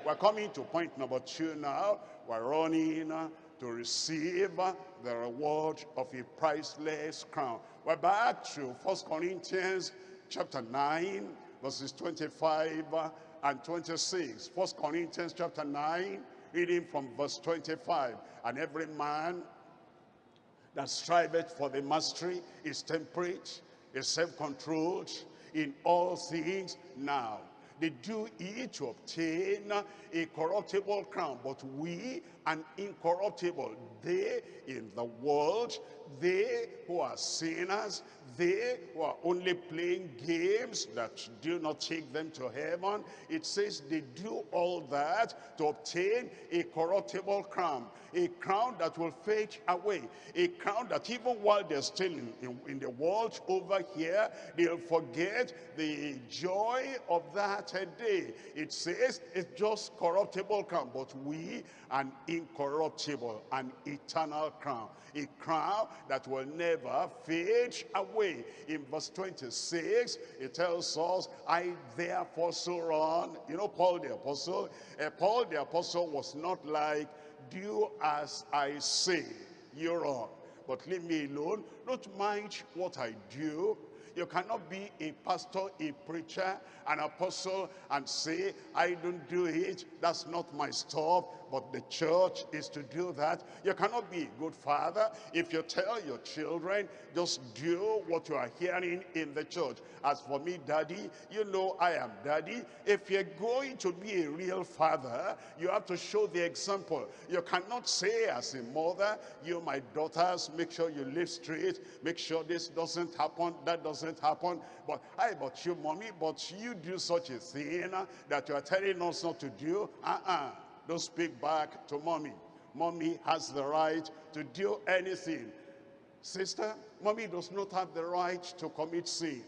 we're coming to point number two now. We're running to receive the reward of a priceless crown. We're back to First Corinthians chapter 9 verses 25 and 26 First Corinthians chapter 9 reading from verse 25 and every man that striveth for the mastery is temperate is self-controlled in all things now they do it to obtain a corruptible crown but we an incorruptible they in the world they who are sinners they who are only playing games that do not take them to heaven it says they do all that to obtain a corruptible crown a crown that will fade away a crown that even while they're still in, in, in the world over here they'll forget the joy of that day it says it's just corruptible crown but we an incorruptible an eternal crown a crown that will never fade away. In verse 26, it tells us, I therefore so run. You know Paul the apostle? Uh, Paul the apostle was not like, do as I say, you run. But leave me alone. Don't mind what I do. You cannot be a pastor, a preacher, an apostle and say, I don't do it. That's not my stuff but the church is to do that. You cannot be a good father if you tell your children, just do what you are hearing in the church. As for me, daddy, you know I am daddy. If you're going to be a real father, you have to show the example. You cannot say as a mother, you, my daughters, make sure you live straight, make sure this doesn't happen, that doesn't happen. But I, but you, mommy, but you do such a thing that you are telling us not to do. Uh-uh. Don't speak back to mommy. Mommy has the right to do anything. Sister, mommy does not have the right to commit sin.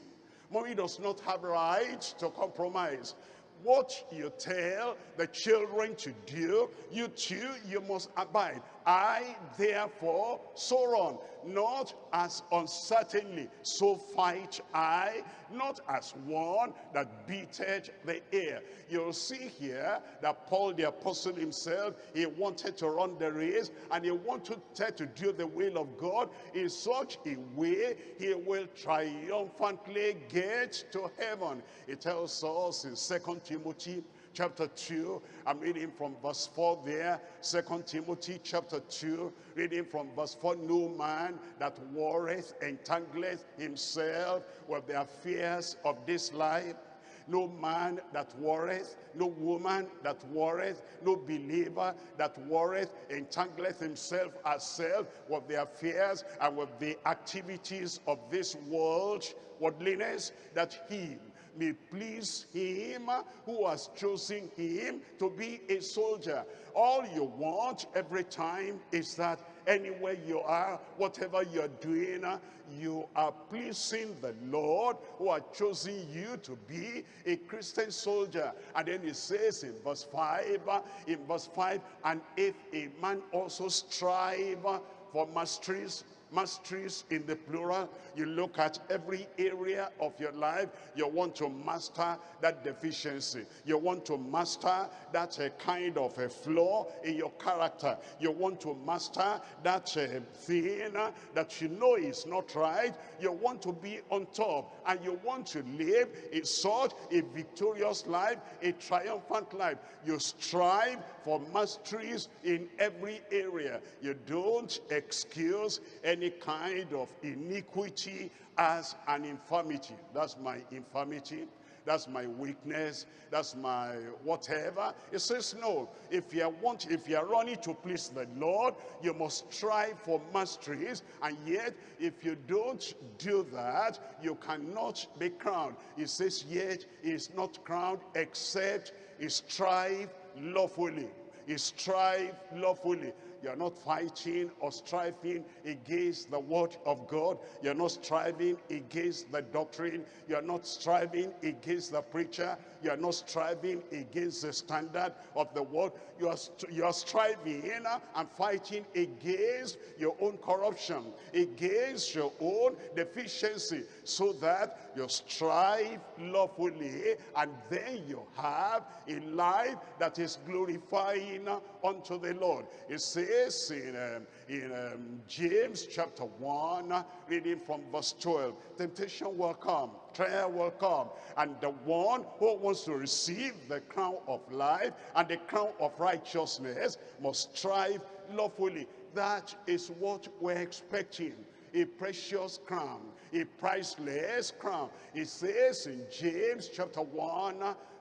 Mommy does not have right to compromise. What you tell the children to do, you too, you must abide. I therefore so run, not as uncertainly, so fight I, not as one that beated the air. You'll see here that Paul the apostle himself, he wanted to run the race and he wanted to do the will of God in such a way he will triumphantly get to heaven. It tells us in Second Timothy chapter 2. I'm reading from verse 4 there. Second Timothy chapter 2, reading from verse 4. No man that warreth entangleth himself with the affairs of this life. No man that warreth, no woman that warreth, no believer that warreth, entangleth himself herself with the affairs and with the activities of this world, worldliness, that he may please him who has chosen him to be a soldier. All you want every time is that anywhere you are, whatever you're doing, you are pleasing the Lord who has chosen you to be a Christian soldier. And then it says in verse 5, in verse 5, and if a man also strive for masteries masteries in the plural. You look at every area of your life. You want to master that deficiency. You want to master that uh, kind of a flaw in your character. You want to master that uh, thing that you know is not right. You want to be on top and you want to live a sort, a victorious life, a triumphant life. You strive for masteries in every area. You don't excuse any kind of iniquity as an infirmity. That's my infirmity. That's my weakness. That's my whatever. It says no. If you want, if you are running to please the Lord, you must strive for masteries. And yet, if you don't do that, you cannot be crowned. It says, yet is not crowned except he strive lawfully. He strive lawfully. You're not fighting or striving against the word of God. You're not striving against the doctrine. You're not striving against the preacher. You're not striving against the standard of the word. You are, you are striving and fighting against your own corruption, against your own deficiency, so that you strive lawfully and then you have a life that is glorifying unto the Lord. It says in, um, in um, James chapter 1, reading from verse 12, temptation will come, trial will come, and the one who wants to receive the crown of life and the crown of righteousness must strive lawfully. That is what we're expecting, a precious crown, a priceless crown. It says in James chapter 1,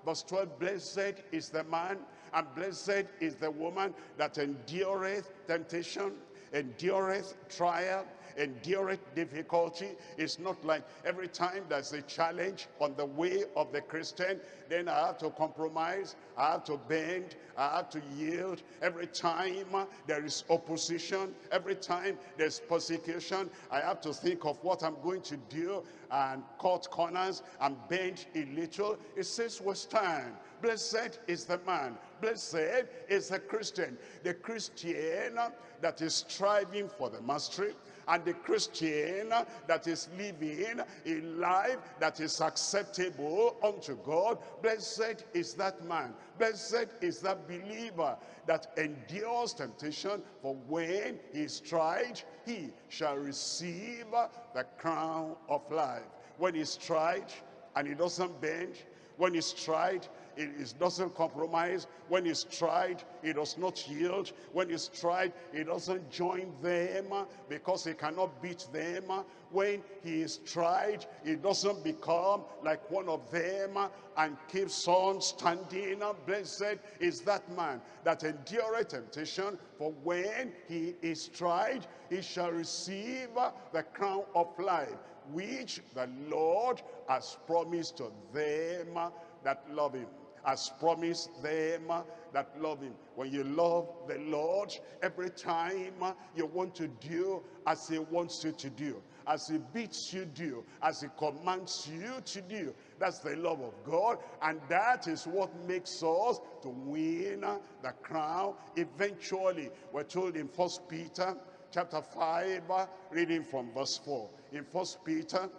verse 12, blessed is the man and blessed is the woman that endureth temptation, endureth trial, endureth difficulty. It's not like every time there's a challenge on the way of the Christian, then I have to compromise, I have to bend, I have to yield. Every time there is opposition, every time there's persecution, I have to think of what I'm going to do and cut corners and bend a little. It says we stand. Blessed is the man. Blessed is the Christian. The Christian that is striving for the mastery and the Christian that is living a life that is acceptable unto God, blessed is that man, blessed is that believer that endures temptation, for when he is tried, he shall receive the crown of life. When he's tried and he doesn't bend, when he's tried it, doesn't compromise. When it's tried, it does not yield. When it's tried, it doesn't join them uh, because he cannot beat them. Uh. When he is tried, it doesn't become like one of them uh, and keeps on standing. Blessed is that man that endureth temptation, for when he is tried, he shall receive the crown of life, which the Lord has promised to them that love him has promised them that love him. When you love the Lord, every time you want to do as he wants you to do, as he bids you do, as he commands you to do. That's the love of God, and that is what makes us to win the crown eventually. We're told in First Peter chapter 5, reading from verse 4. In First Peter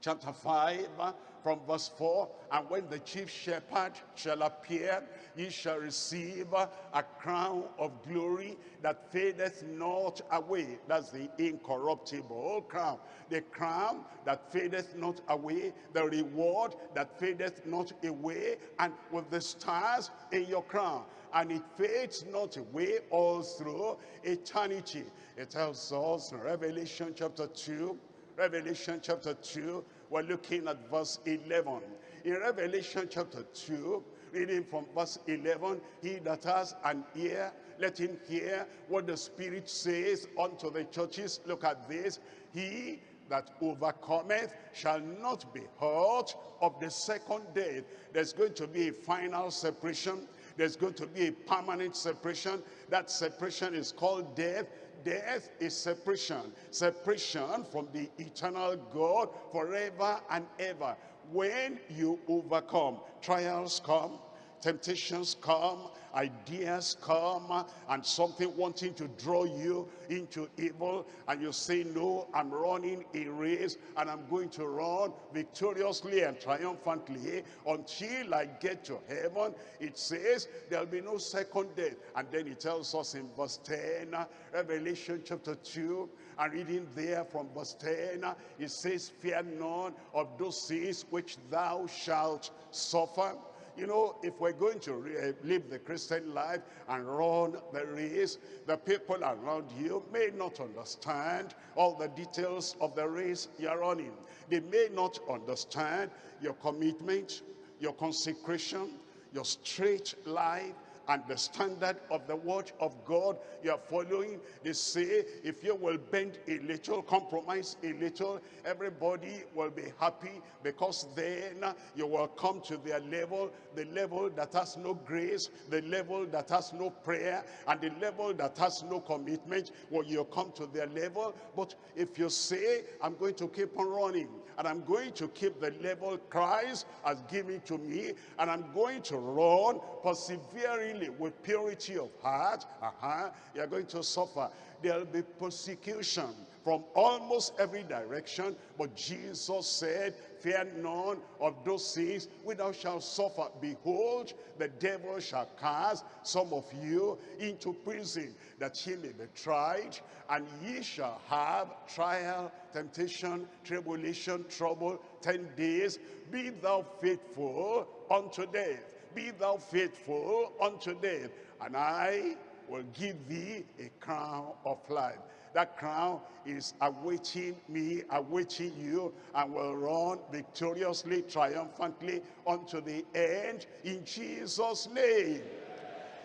chapter 5, from verse 4, and when the chief shepherd shall appear, ye shall receive a crown of glory that fadeth not away. That's the incorruptible crown. The crown that fadeth not away, the reward that fadeth not away, and with the stars in your crown. And it fades not away all through eternity. It tells us in Revelation chapter 2, Revelation chapter 2, we're looking at verse 11. In Revelation chapter 2, reading from verse 11, he that has an ear, let him hear what the Spirit says unto the churches. Look at this. He that overcometh shall not be hurt of the second death. There's going to be a final separation. There's going to be a permanent separation. That separation is called death death is separation. Separation from the eternal God forever and ever. When you overcome, trials come, temptations come, ideas come and something wanting to draw you into evil and you say no i'm running a race and i'm going to run victoriously and triumphantly until i get to heaven. It says there'll be no second death. And then it tells us in verse 10 revelation chapter 2 and reading there from verse 10 it says fear none of those things which thou shalt suffer you know, if we're going to uh, live the Christian life and run the race, the people around you may not understand all the details of the race you're running. They may not understand your commitment, your consecration, your straight life, and the standard of the word of God you are following. They say if you will bend a little, compromise a little, everybody will be happy because then you will come to their level, the level that has no grace, the level that has no prayer, and the level that has no commitment. Well, you come to their level. But if you say, I'm going to keep on running, and I'm going to keep the level Christ has given to me, and I'm going to run perseveringly with purity of heart, uh -huh, you're going to suffer. There'll be persecution from almost every direction, but Jesus said, fear none of those things which thou shalt suffer. Behold, the devil shall cast some of you into prison, that ye may be tried, and ye shall have trial, temptation, tribulation, trouble, ten days. Be thou faithful unto death. Be thou faithful unto death, and I will give thee a crown of life. That crown is awaiting me, awaiting you, and will run victoriously, triumphantly unto the end in Jesus' name.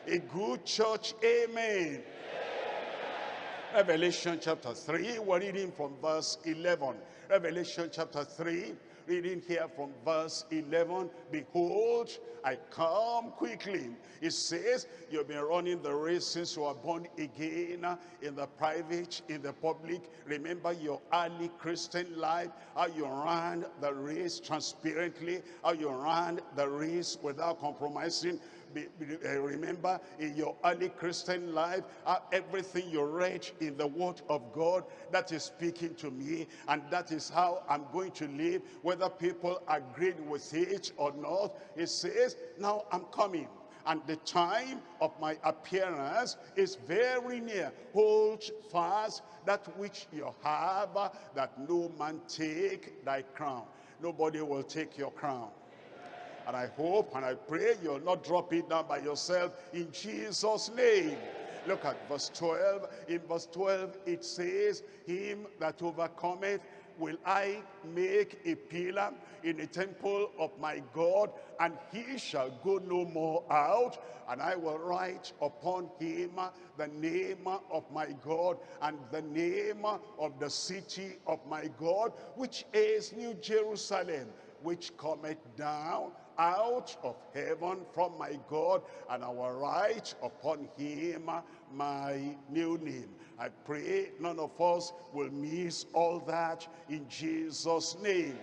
A good church, amen. Revelation chapter 3, we're reading from verse 11. Revelation chapter 3, reading here from verse 11 behold i come quickly. It says you've been running the race since you were born again in the private in the public. Remember your early christian life how you ran the race transparently how you ran the race without compromising uh, remember in your early Christian life, uh, everything you read in the word of God, that is speaking to me, and that is how I'm going to live, whether people agree with it or not. It says, now I'm coming and the time of my appearance is very near. Hold fast that which you have, that no man take thy crown. Nobody will take your crown. And I hope and I pray you'll not drop it down by yourself in Jesus' name. Look at verse 12. In verse 12 it says, Him that overcometh will I make a pillar in the temple of my God, and he shall go no more out, and I will write upon him the name of my God, and the name of the city of my God, which is New Jerusalem, which cometh down out of heaven from my God, and I will write upon him my new name. I pray none of us will miss all that in Jesus' name.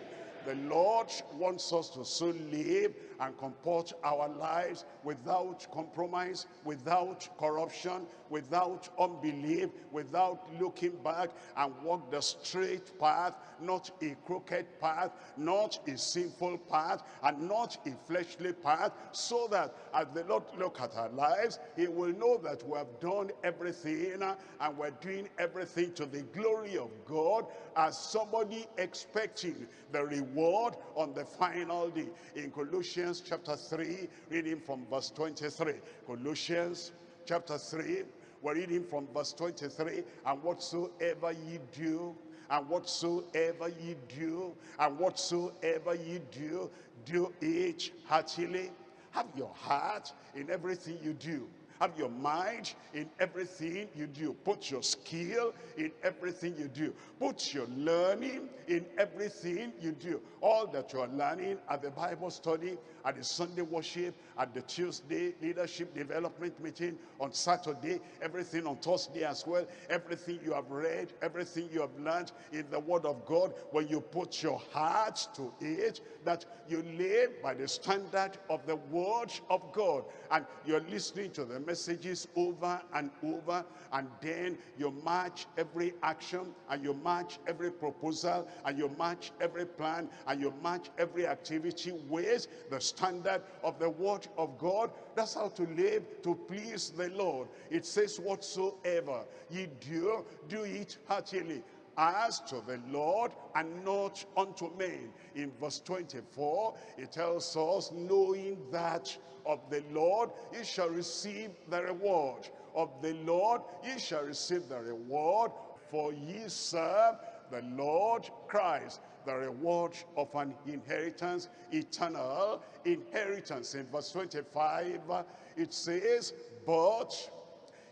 The Lord wants us to so live and comport our lives without compromise, without corruption, without unbelief, without looking back and walk the straight path, not a crooked path, not a sinful path, and not a fleshly path, so that as the Lord look at our lives, he will know that we have done everything and we're doing everything to the glory of God as somebody expecting the reward on the final day. In Colossians chapter 3, reading from verse 23. Colossians chapter 3, we're reading from verse 23. And whatsoever ye do, and whatsoever ye do, and whatsoever ye do, do it heartily. Have your heart in everything you do have your mind in everything you do. Put your skill in everything you do. Put your learning in everything you do. All that you are learning at the Bible study, at the Sunday worship, at the Tuesday leadership development meeting, on Saturday, everything on Thursday as well, everything you have read, everything you have learned in the Word of God, when you put your heart to it, that you live by the standard of the Word of God, and you're listening to the messages over and over, and then you match every action, and you match every proposal, and you match every plan, and you match every activity with the standard of the Word of God. That's how to live to please the Lord. It says, whatsoever ye do, do it heartily as to the Lord and not unto men. In verse 24, it tells us, knowing that of the Lord ye shall receive the reward. Of the Lord ye shall receive the reward, for ye serve the Lord Christ. The reward of an inheritance, eternal inheritance. In verse 25, it says, But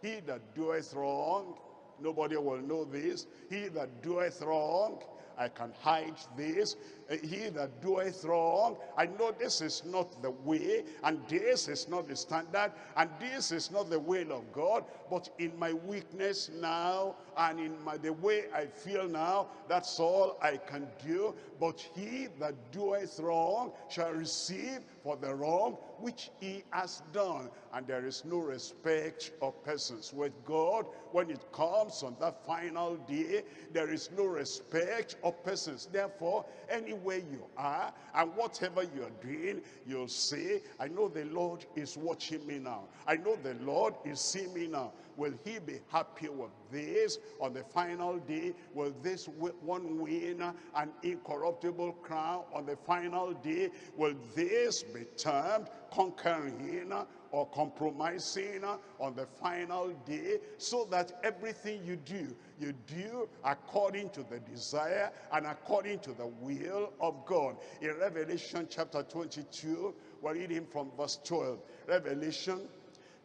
he that doeth wrong, nobody will know this, he that doeth wrong, I can hide this. Uh, He that doeth wrong, I know this is not the way, and this is not the standard, and this is not the will of God, but in my weakness now, and in my, the way I feel now, that's all I can do. But he that doeth wrong shall receive for the wrong which he has done. And there is no respect of persons. With God, when it comes on that final day, there is no respect of persons. Therefore, anywhere you are and whatever you are doing, you'll say, I know the Lord is watching me now. I know the Lord is seeing me now. Will he be happy with this on the final day? Will this one win an incorruptible crown on the final day? Will this be termed conquering or compromising on the final day so that everything you do, you do according to the desire and according to the will of God. In Revelation chapter 22, we're reading from verse 12. Revelation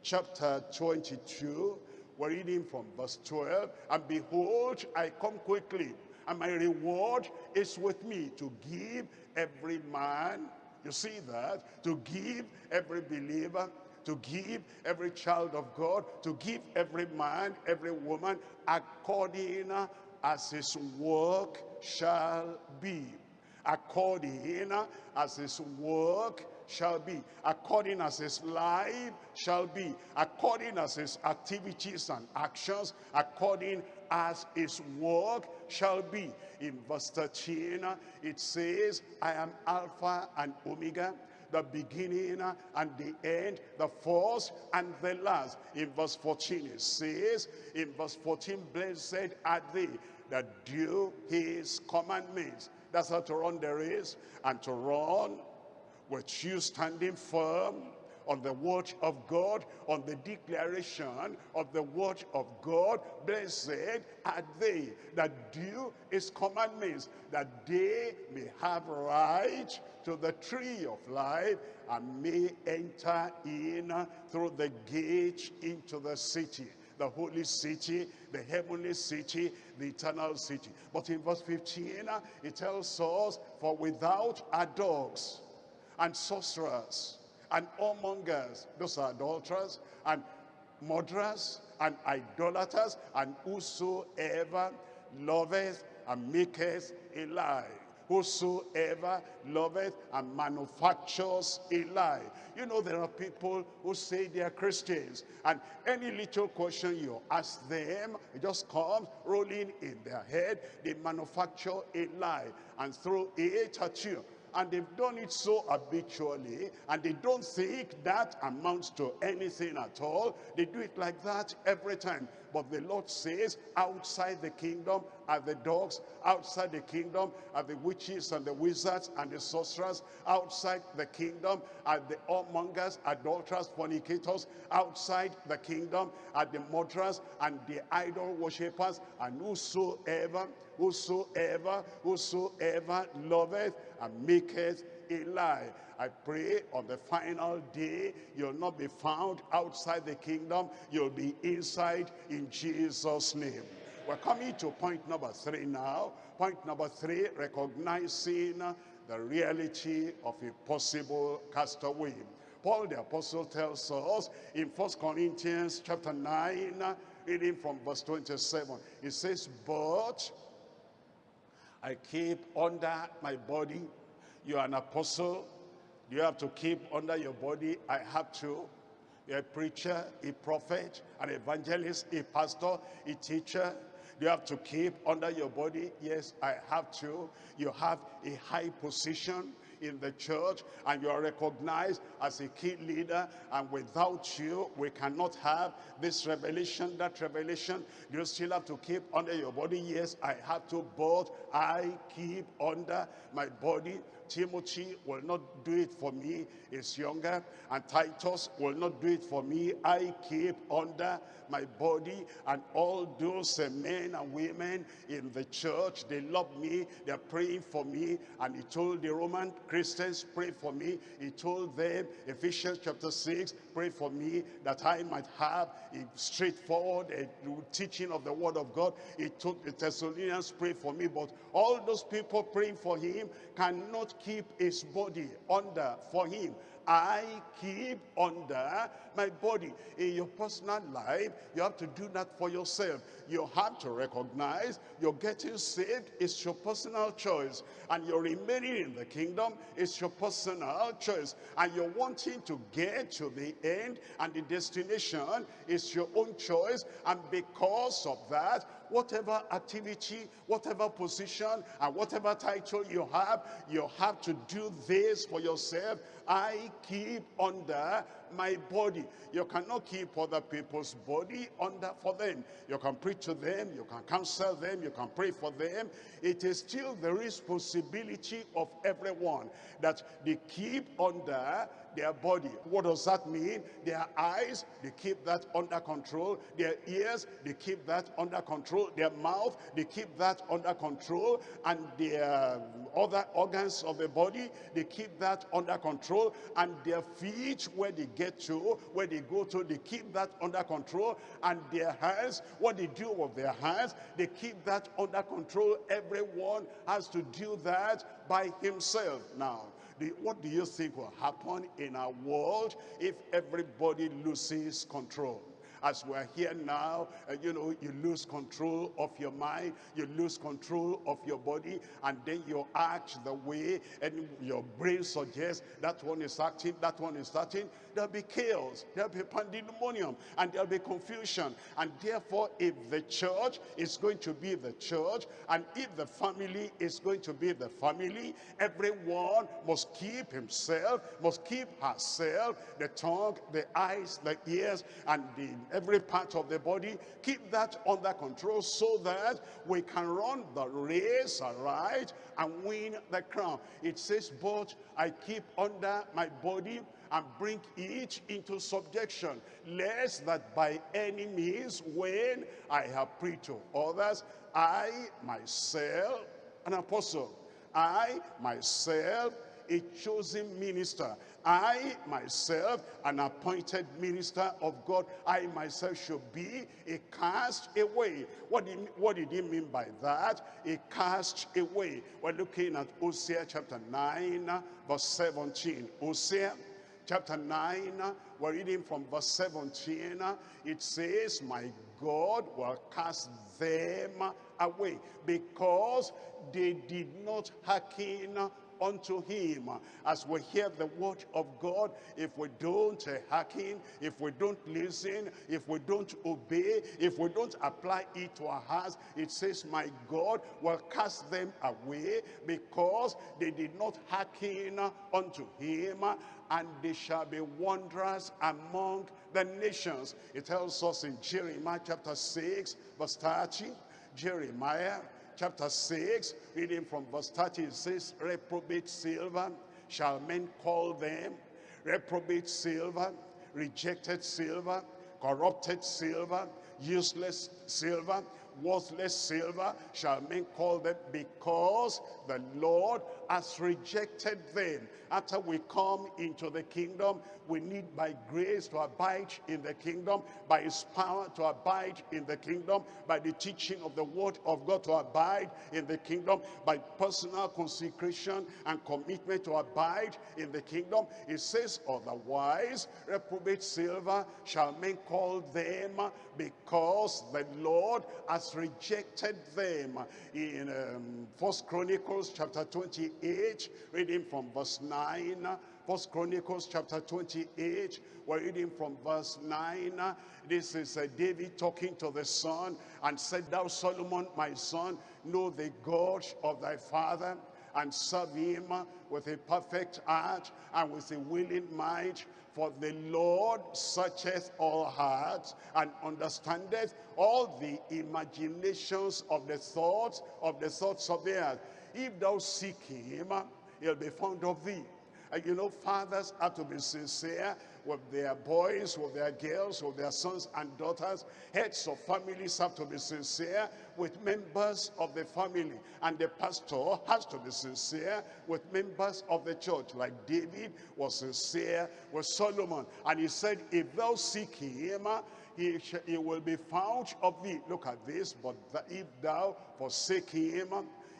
chapter 22, we're reading from verse 12. And behold, I come quickly, and my reward is with me to give every man, you see that, to give every believer, to give every child of God, to give every man, every woman, according as his work shall be. According as his work shall be, according as his life shall be, according as his activities and actions, according as his work shall be. In verse 13, it says, I am Alpha and Omega, the beginning and the end, the first and the last. In verse 14 it says, in verse 14, blessed are they that do his commandments. That's how to run the race and to run with you standing firm on the word of God, on the declaration of the word of God. Blessed are they that do his commandments, that they may have right to the tree of life and may enter in through the gate into the city the holy city, the heavenly city, the eternal city. But in verse 15, uh, it tells us, for without are dogs and sorcerers and whoremongers, those are adulterers, and murderers and idolaters, and whosoever loveth and maketh a lie. Whosoever loveth and manufactures a lie. You know, there are people who say they are Christians, and any little question you ask them, it just comes rolling in their head. They manufacture a lie and throw it at you and they've done it so habitually and they don't think that amounts to anything at all. They do it like that every time but the lord says outside the kingdom are the dogs outside the kingdom are the witches and the wizards and the sorcerers outside the kingdom are the whoremongers adulterers fornicators outside the kingdom are the murderers and the idol worshippers. And whosoever whosoever whosoever loveth and maketh a lie. I pray on the final day, you'll not be found outside the kingdom, you'll be inside in Jesus' name. We're coming to point number three now. Point number three, recognizing the reality of a possible castaway. Paul the apostle tells us in First Corinthians chapter 9, reading from verse 27, he says, But I keep under my body. You're an apostle. You have to keep under your body. I have to. You're a preacher, a prophet, an evangelist, a pastor, a teacher. You have to keep under your body. Yes, I have to. You have a high position in the church and you are recognized as a key leader. And without you, we cannot have this revelation, that revelation. You still have to keep under your body. Yes, I have to, but I keep under my body. Timothy will not do it for me, is younger, and Titus will not do it for me. I keep under my body, and all those uh, men and women in the church, they love me, they're praying for me, and he told the Roman Christians, pray for me. He told them, Ephesians chapter 6, pray for me, that I might have a straightforward uh, teaching of the word of God. He told the Thessalonians, pray for me, but all those people praying for him cannot keep his body under for him. I keep under my body. In your personal life, you have to do that for yourself. You have to recognize you're getting saved It's your personal choice. And you're remaining in the kingdom It's your personal choice. And you're wanting to get to the end and the destination is your own choice. And because of that, whatever activity, whatever position, and whatever title you have, you have to do this for yourself. I keep under my body. You cannot keep other people's body under for them. You can preach to them, you can counsel them, you can pray for them. It is still the responsibility of everyone that they keep under their body. What does that mean? Their eyes, they keep that under control. Their ears, they keep that under control. Their mouth, they keep that under control. And their um, other organs of the body, they keep that under control. And their feet, where they get to, where they go to, they keep that under control. And their hands, what they do with their hands, they keep that under control. Everyone has to do that by himself. Now, what do you think will happen in our world if everybody loses control? As we're here now, uh, you know, you lose control of your mind, you lose control of your body, and then you act the way and your brain suggests that one is acting, that one is acting. There'll be chaos, there'll be pandemonium, and there'll be confusion. And therefore, if the church is going to be the church, and if the family is going to be the family, everyone must keep himself, must keep herself, the tongue, the eyes, the ears, and the every part of the body. Keep that under control so that we can run the race right and win the crown. It says, but I keep under my body and bring it into subjection, lest that by any means, when I have preached to others, I myself, an apostle, I myself, a chosen minister, I myself, an appointed minister of God, I myself should be a cast away. What did, what did he mean by that? A cast away. We're looking at Hosea chapter 9, verse 17. Hosea chapter 9, we're reading from verse 17. It says, my God will cast them away because they did not hearken unto him. As we hear the word of God, if we don't hearken, if we don't listen, if we don't obey, if we don't apply it to our hearts, it says, my God will cast them away because they did not hearken unto him and they shall be wanderers among the nations. It tells us in Jeremiah chapter 6, verse 30, Jeremiah chapter 6, reading from verse 30, it says, Reprobate silver shall men call them, reprobate silver, rejected silver, corrupted silver, useless silver, worthless silver shall men call them because the Lord has rejected them. After we come into the kingdom, we need by grace to abide in the kingdom, by his power to abide in the kingdom, by the teaching of the word of God to abide in the kingdom, by personal consecration and commitment to abide in the kingdom. It says otherwise, reprobate silver shall men call them because the Lord has rejected them. In um, First Chronicles chapter 28, reading from verse 9, First Chronicles chapter 28, we're reading from verse 9. This is uh, David talking to the son and said, Thou Solomon, my son, know the God of thy father and serve him with a perfect heart and with a willing mind. For the Lord searcheth all hearts and understandeth all the imaginations of the thoughts of the thoughts of the earth. If thou seek him, he'll be found of thee. And you know, fathers have to be sincere with their boys, with their girls, with their sons and daughters. Heads of families have to be sincere with members of the family. And the pastor has to be sincere with members of the church. Like David was sincere with Solomon. And he said, if thou seek him, he, he will be found of thee. Look at this. But if thou forsake him,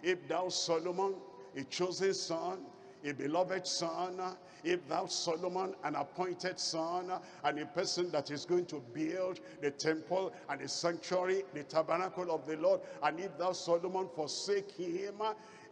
if thou Solomon, a chosen son, a beloved son, if thou Solomon, an appointed son, and a person that is going to build the temple and the sanctuary, the tabernacle of the Lord, and if thou Solomon forsake him,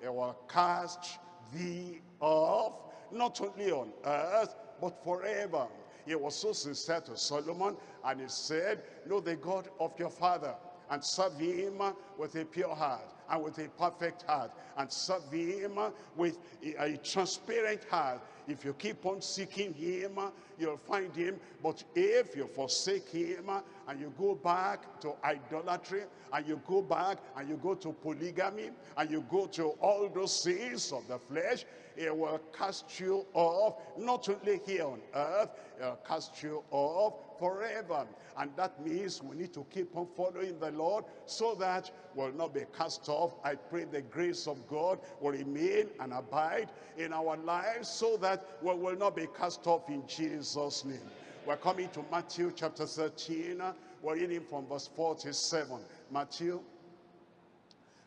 he will cast thee off, not only on earth, but forever. He was so sincere to Solomon, and he said, know the God of your father, and serve him with a pure heart and with a perfect heart and serve him with a, a transparent heart. If you keep on seeking him you'll find him. But if you forsake him and you go back to idolatry and you go back and you go to polygamy and you go to all those sins of the flesh it will cast you off. Not only here on earth it will cast you off forever. And that means we need to keep on following the Lord so that we'll not be cast off. I pray the grace of God will remain and abide in our lives so that we will not be cast off in Jesus name. We're coming to Matthew chapter 13 we're reading from verse 47 Matthew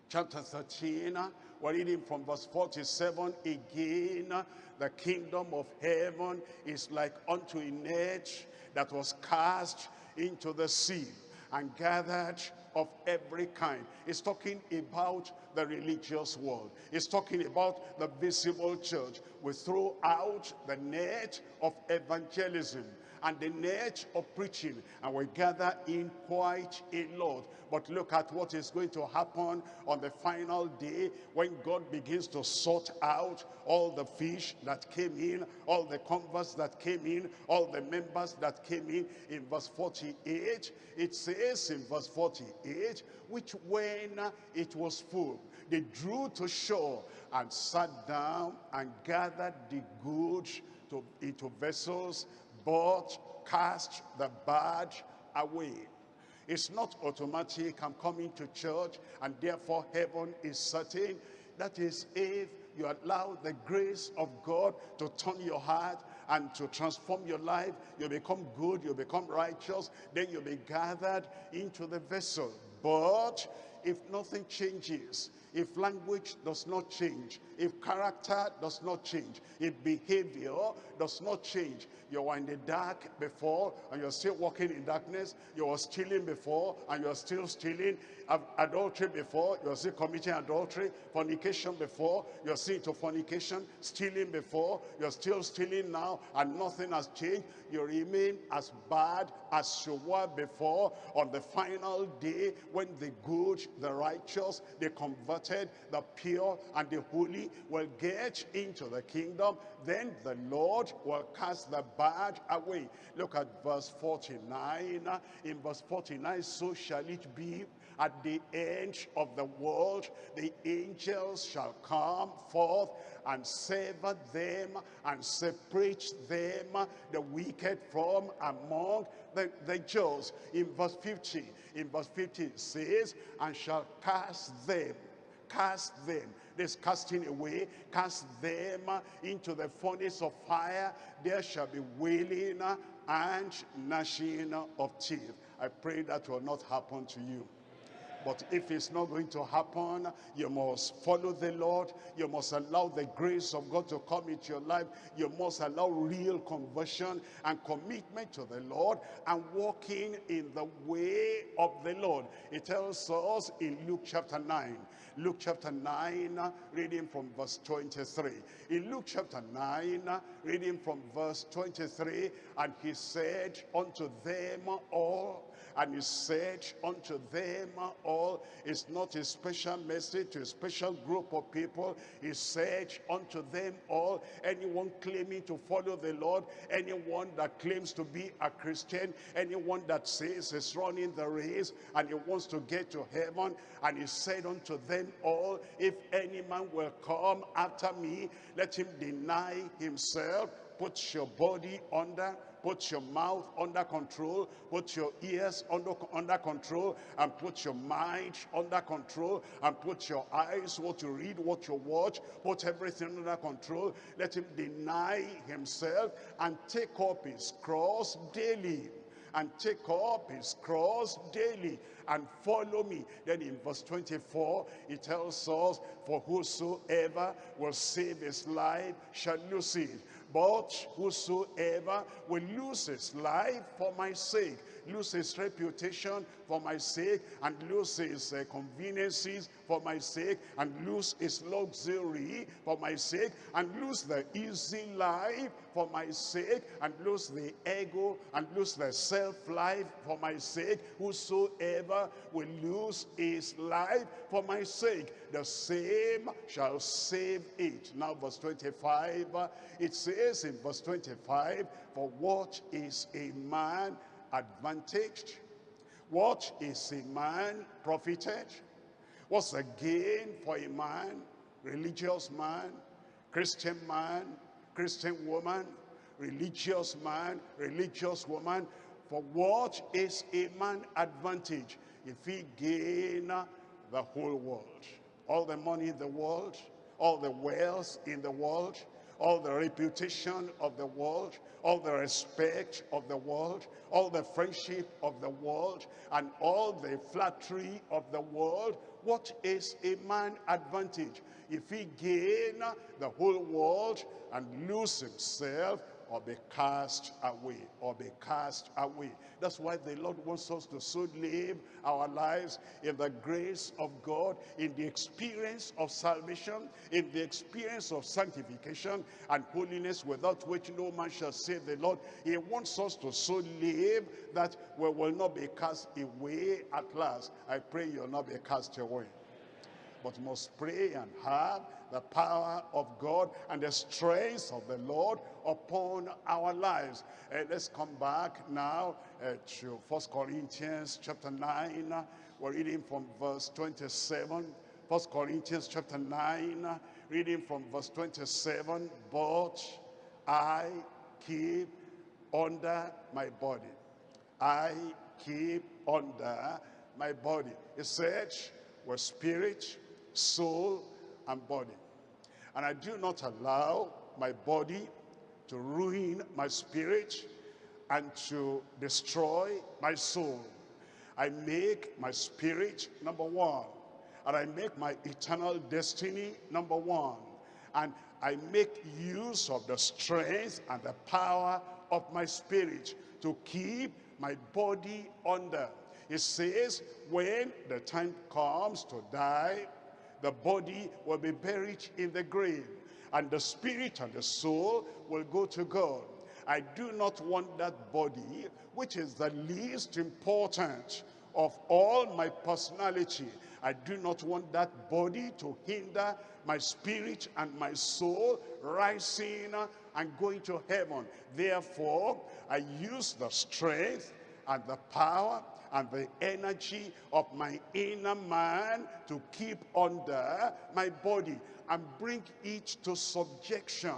chapter 13 we're reading from verse 47 again. The kingdom of heaven is like unto a net that was cast into the sea and gathered of every kind. It's talking about the religious world. It's talking about the visible church. We throw out the net of evangelism and the net of preaching and we gather in quite a lot. But look at what is going to happen on the final day when God begins to sort out all the fish that came in all the converts that came in all the members that came in. In verse 48 it says in verse 48 which when it was full they drew to shore and sat down and gathered the goods to, into vessels but cast the bad away. It's not automatic, I'm coming to church, and therefore heaven is certain. That is if you allow the grace of God to turn your heart and to transform your life. You become good, you become righteous, then you'll be gathered into the vessel. But if nothing changes, if language does not change, if character does not change, if behavior does not change, you were in the dark before and you're still walking in darkness, you were stealing before and you're still stealing, adultery before, you're still committing adultery, fornication before, you're still into fornication, stealing before, you're still stealing now and nothing has changed, you remain as bad as you were before on the final day when the good, the righteous, the converted, the pure and the holy will get into the kingdom, then the Lord will cast the bad away. Look at verse 49. In verse 49, so shall it be at the end of the world, the angels shall come forth and sever them and separate them, the wicked from among the, the just. In verse 50, in verse 50 it says, and shall cast them, cast them this casting away, cast them into the furnace of fire. There shall be wailing and gnashing of teeth. I pray that will not happen to you. But if it's not going to happen, you must follow the Lord. You must allow the grace of God to come into your life. You must allow real conversion and commitment to the Lord and walking in the way of the Lord. It tells us in Luke chapter 9. Luke chapter 9, reading from verse 23. In Luke chapter 9, reading from verse 23, and he said unto them all, and he said unto them all. It's not a special message to a special group of people. He said unto them all, anyone claiming to follow the Lord, anyone that claims to be a Christian, anyone that says is running the race and he wants to get to heaven. And he said unto them all, if any man will come after me, let him deny himself, put your body under put your mouth under control, put your ears under, under control, and put your mind under control, and put your eyes, what you read, what you watch, put everything under control. Let him deny himself and take up his cross daily and take up his cross daily and follow me. Then in verse 24, it tells us, for whosoever will save his life shall lose it. But whosoever will lose his life for my sake, lose his reputation for my sake, and lose his uh, conveniences for my sake, and lose his luxury for my sake, and lose the easy life for my sake, and lose the ego, and lose the self-life for my sake, whosoever will lose his life for my sake, the same shall save it. Now verse 25, uh, it says in verse 25, for what is a man advantaged? What is a man profited? What's the gain for a man, religious man, Christian man, Christian woman, religious man, religious woman? For what is a man advantage if he gain the whole world? All the money in the world, all the wealth in the world, all the reputation of the world, all the respect of the world, all the friendship of the world, and all the flattery of the world. What is a man advantage if he gain the whole world and lose himself or be cast away, or be cast away. That's why the Lord wants us to so live our lives in the grace of God, in the experience of salvation, in the experience of sanctification and holiness without which no man shall save the Lord. He wants us to so live that we will not be cast away at last. I pray you'll not be cast away but must pray and have the power of God and the strength of the Lord upon our lives. Uh, let's come back now uh, to First Corinthians chapter 9. We're reading from verse 27. First Corinthians chapter 9, reading from verse 27. But I keep under my body. I keep under my body. It said, with spirit, soul, and body. And I do not allow my body to ruin my spirit and to destroy my soul. I make my spirit number one. And I make my eternal destiny number one. And I make use of the strength and the power of my spirit to keep my body under. It says, when the time comes to die, the body will be buried in the grave and the spirit and the soul will go to God. I do not want that body, which is the least important of all my personality. I do not want that body to hinder my spirit and my soul rising and going to heaven. Therefore, I use the strength and the power and the energy of my inner man to keep under my body and bring it to subjection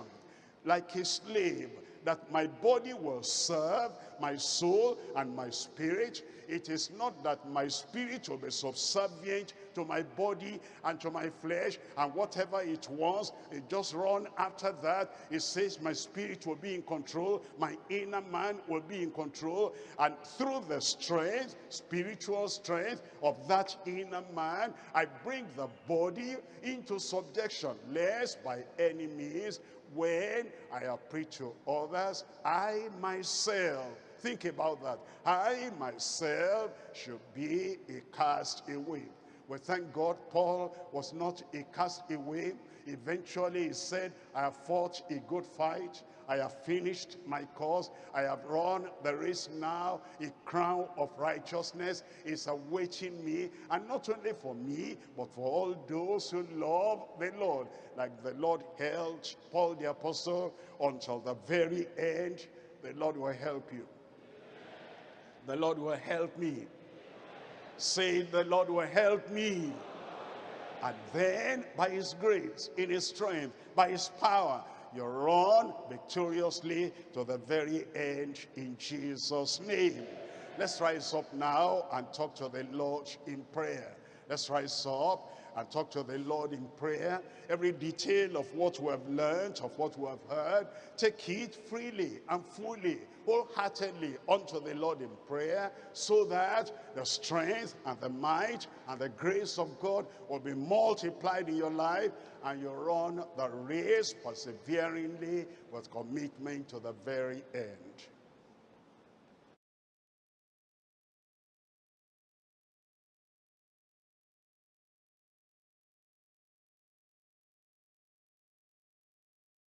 like a slave that my body will serve my soul and my spirit. It is not that my spirit will be subservient to my body and to my flesh and whatever it wants, it just run after that. It says my spirit will be in control, my inner man will be in control, and through the strength, spiritual strength of that inner man, I bring the body into subjection, lest by any means when I appeal to others, I myself Think about that. I myself should be a castaway. We thank God Paul was not a castaway. Eventually he said, I have fought a good fight. I have finished my course. I have run the race now. A crown of righteousness is awaiting me. And not only for me, but for all those who love the Lord. Like the Lord held Paul the apostle until the very end. The Lord will help you. The Lord will help me. Say, the Lord will help me. And then, by his grace, in his strength, by his power, you run victoriously to the very end in Jesus' name. Let's rise up now and talk to the Lord in prayer. Let's rise up and talk to the Lord in prayer. Every detail of what we have learned, of what we have heard, take it freely and fully, wholeheartedly unto the Lord in prayer, so that the strength and the might and the grace of God will be multiplied in your life, and you run the race perseveringly with commitment to the very end.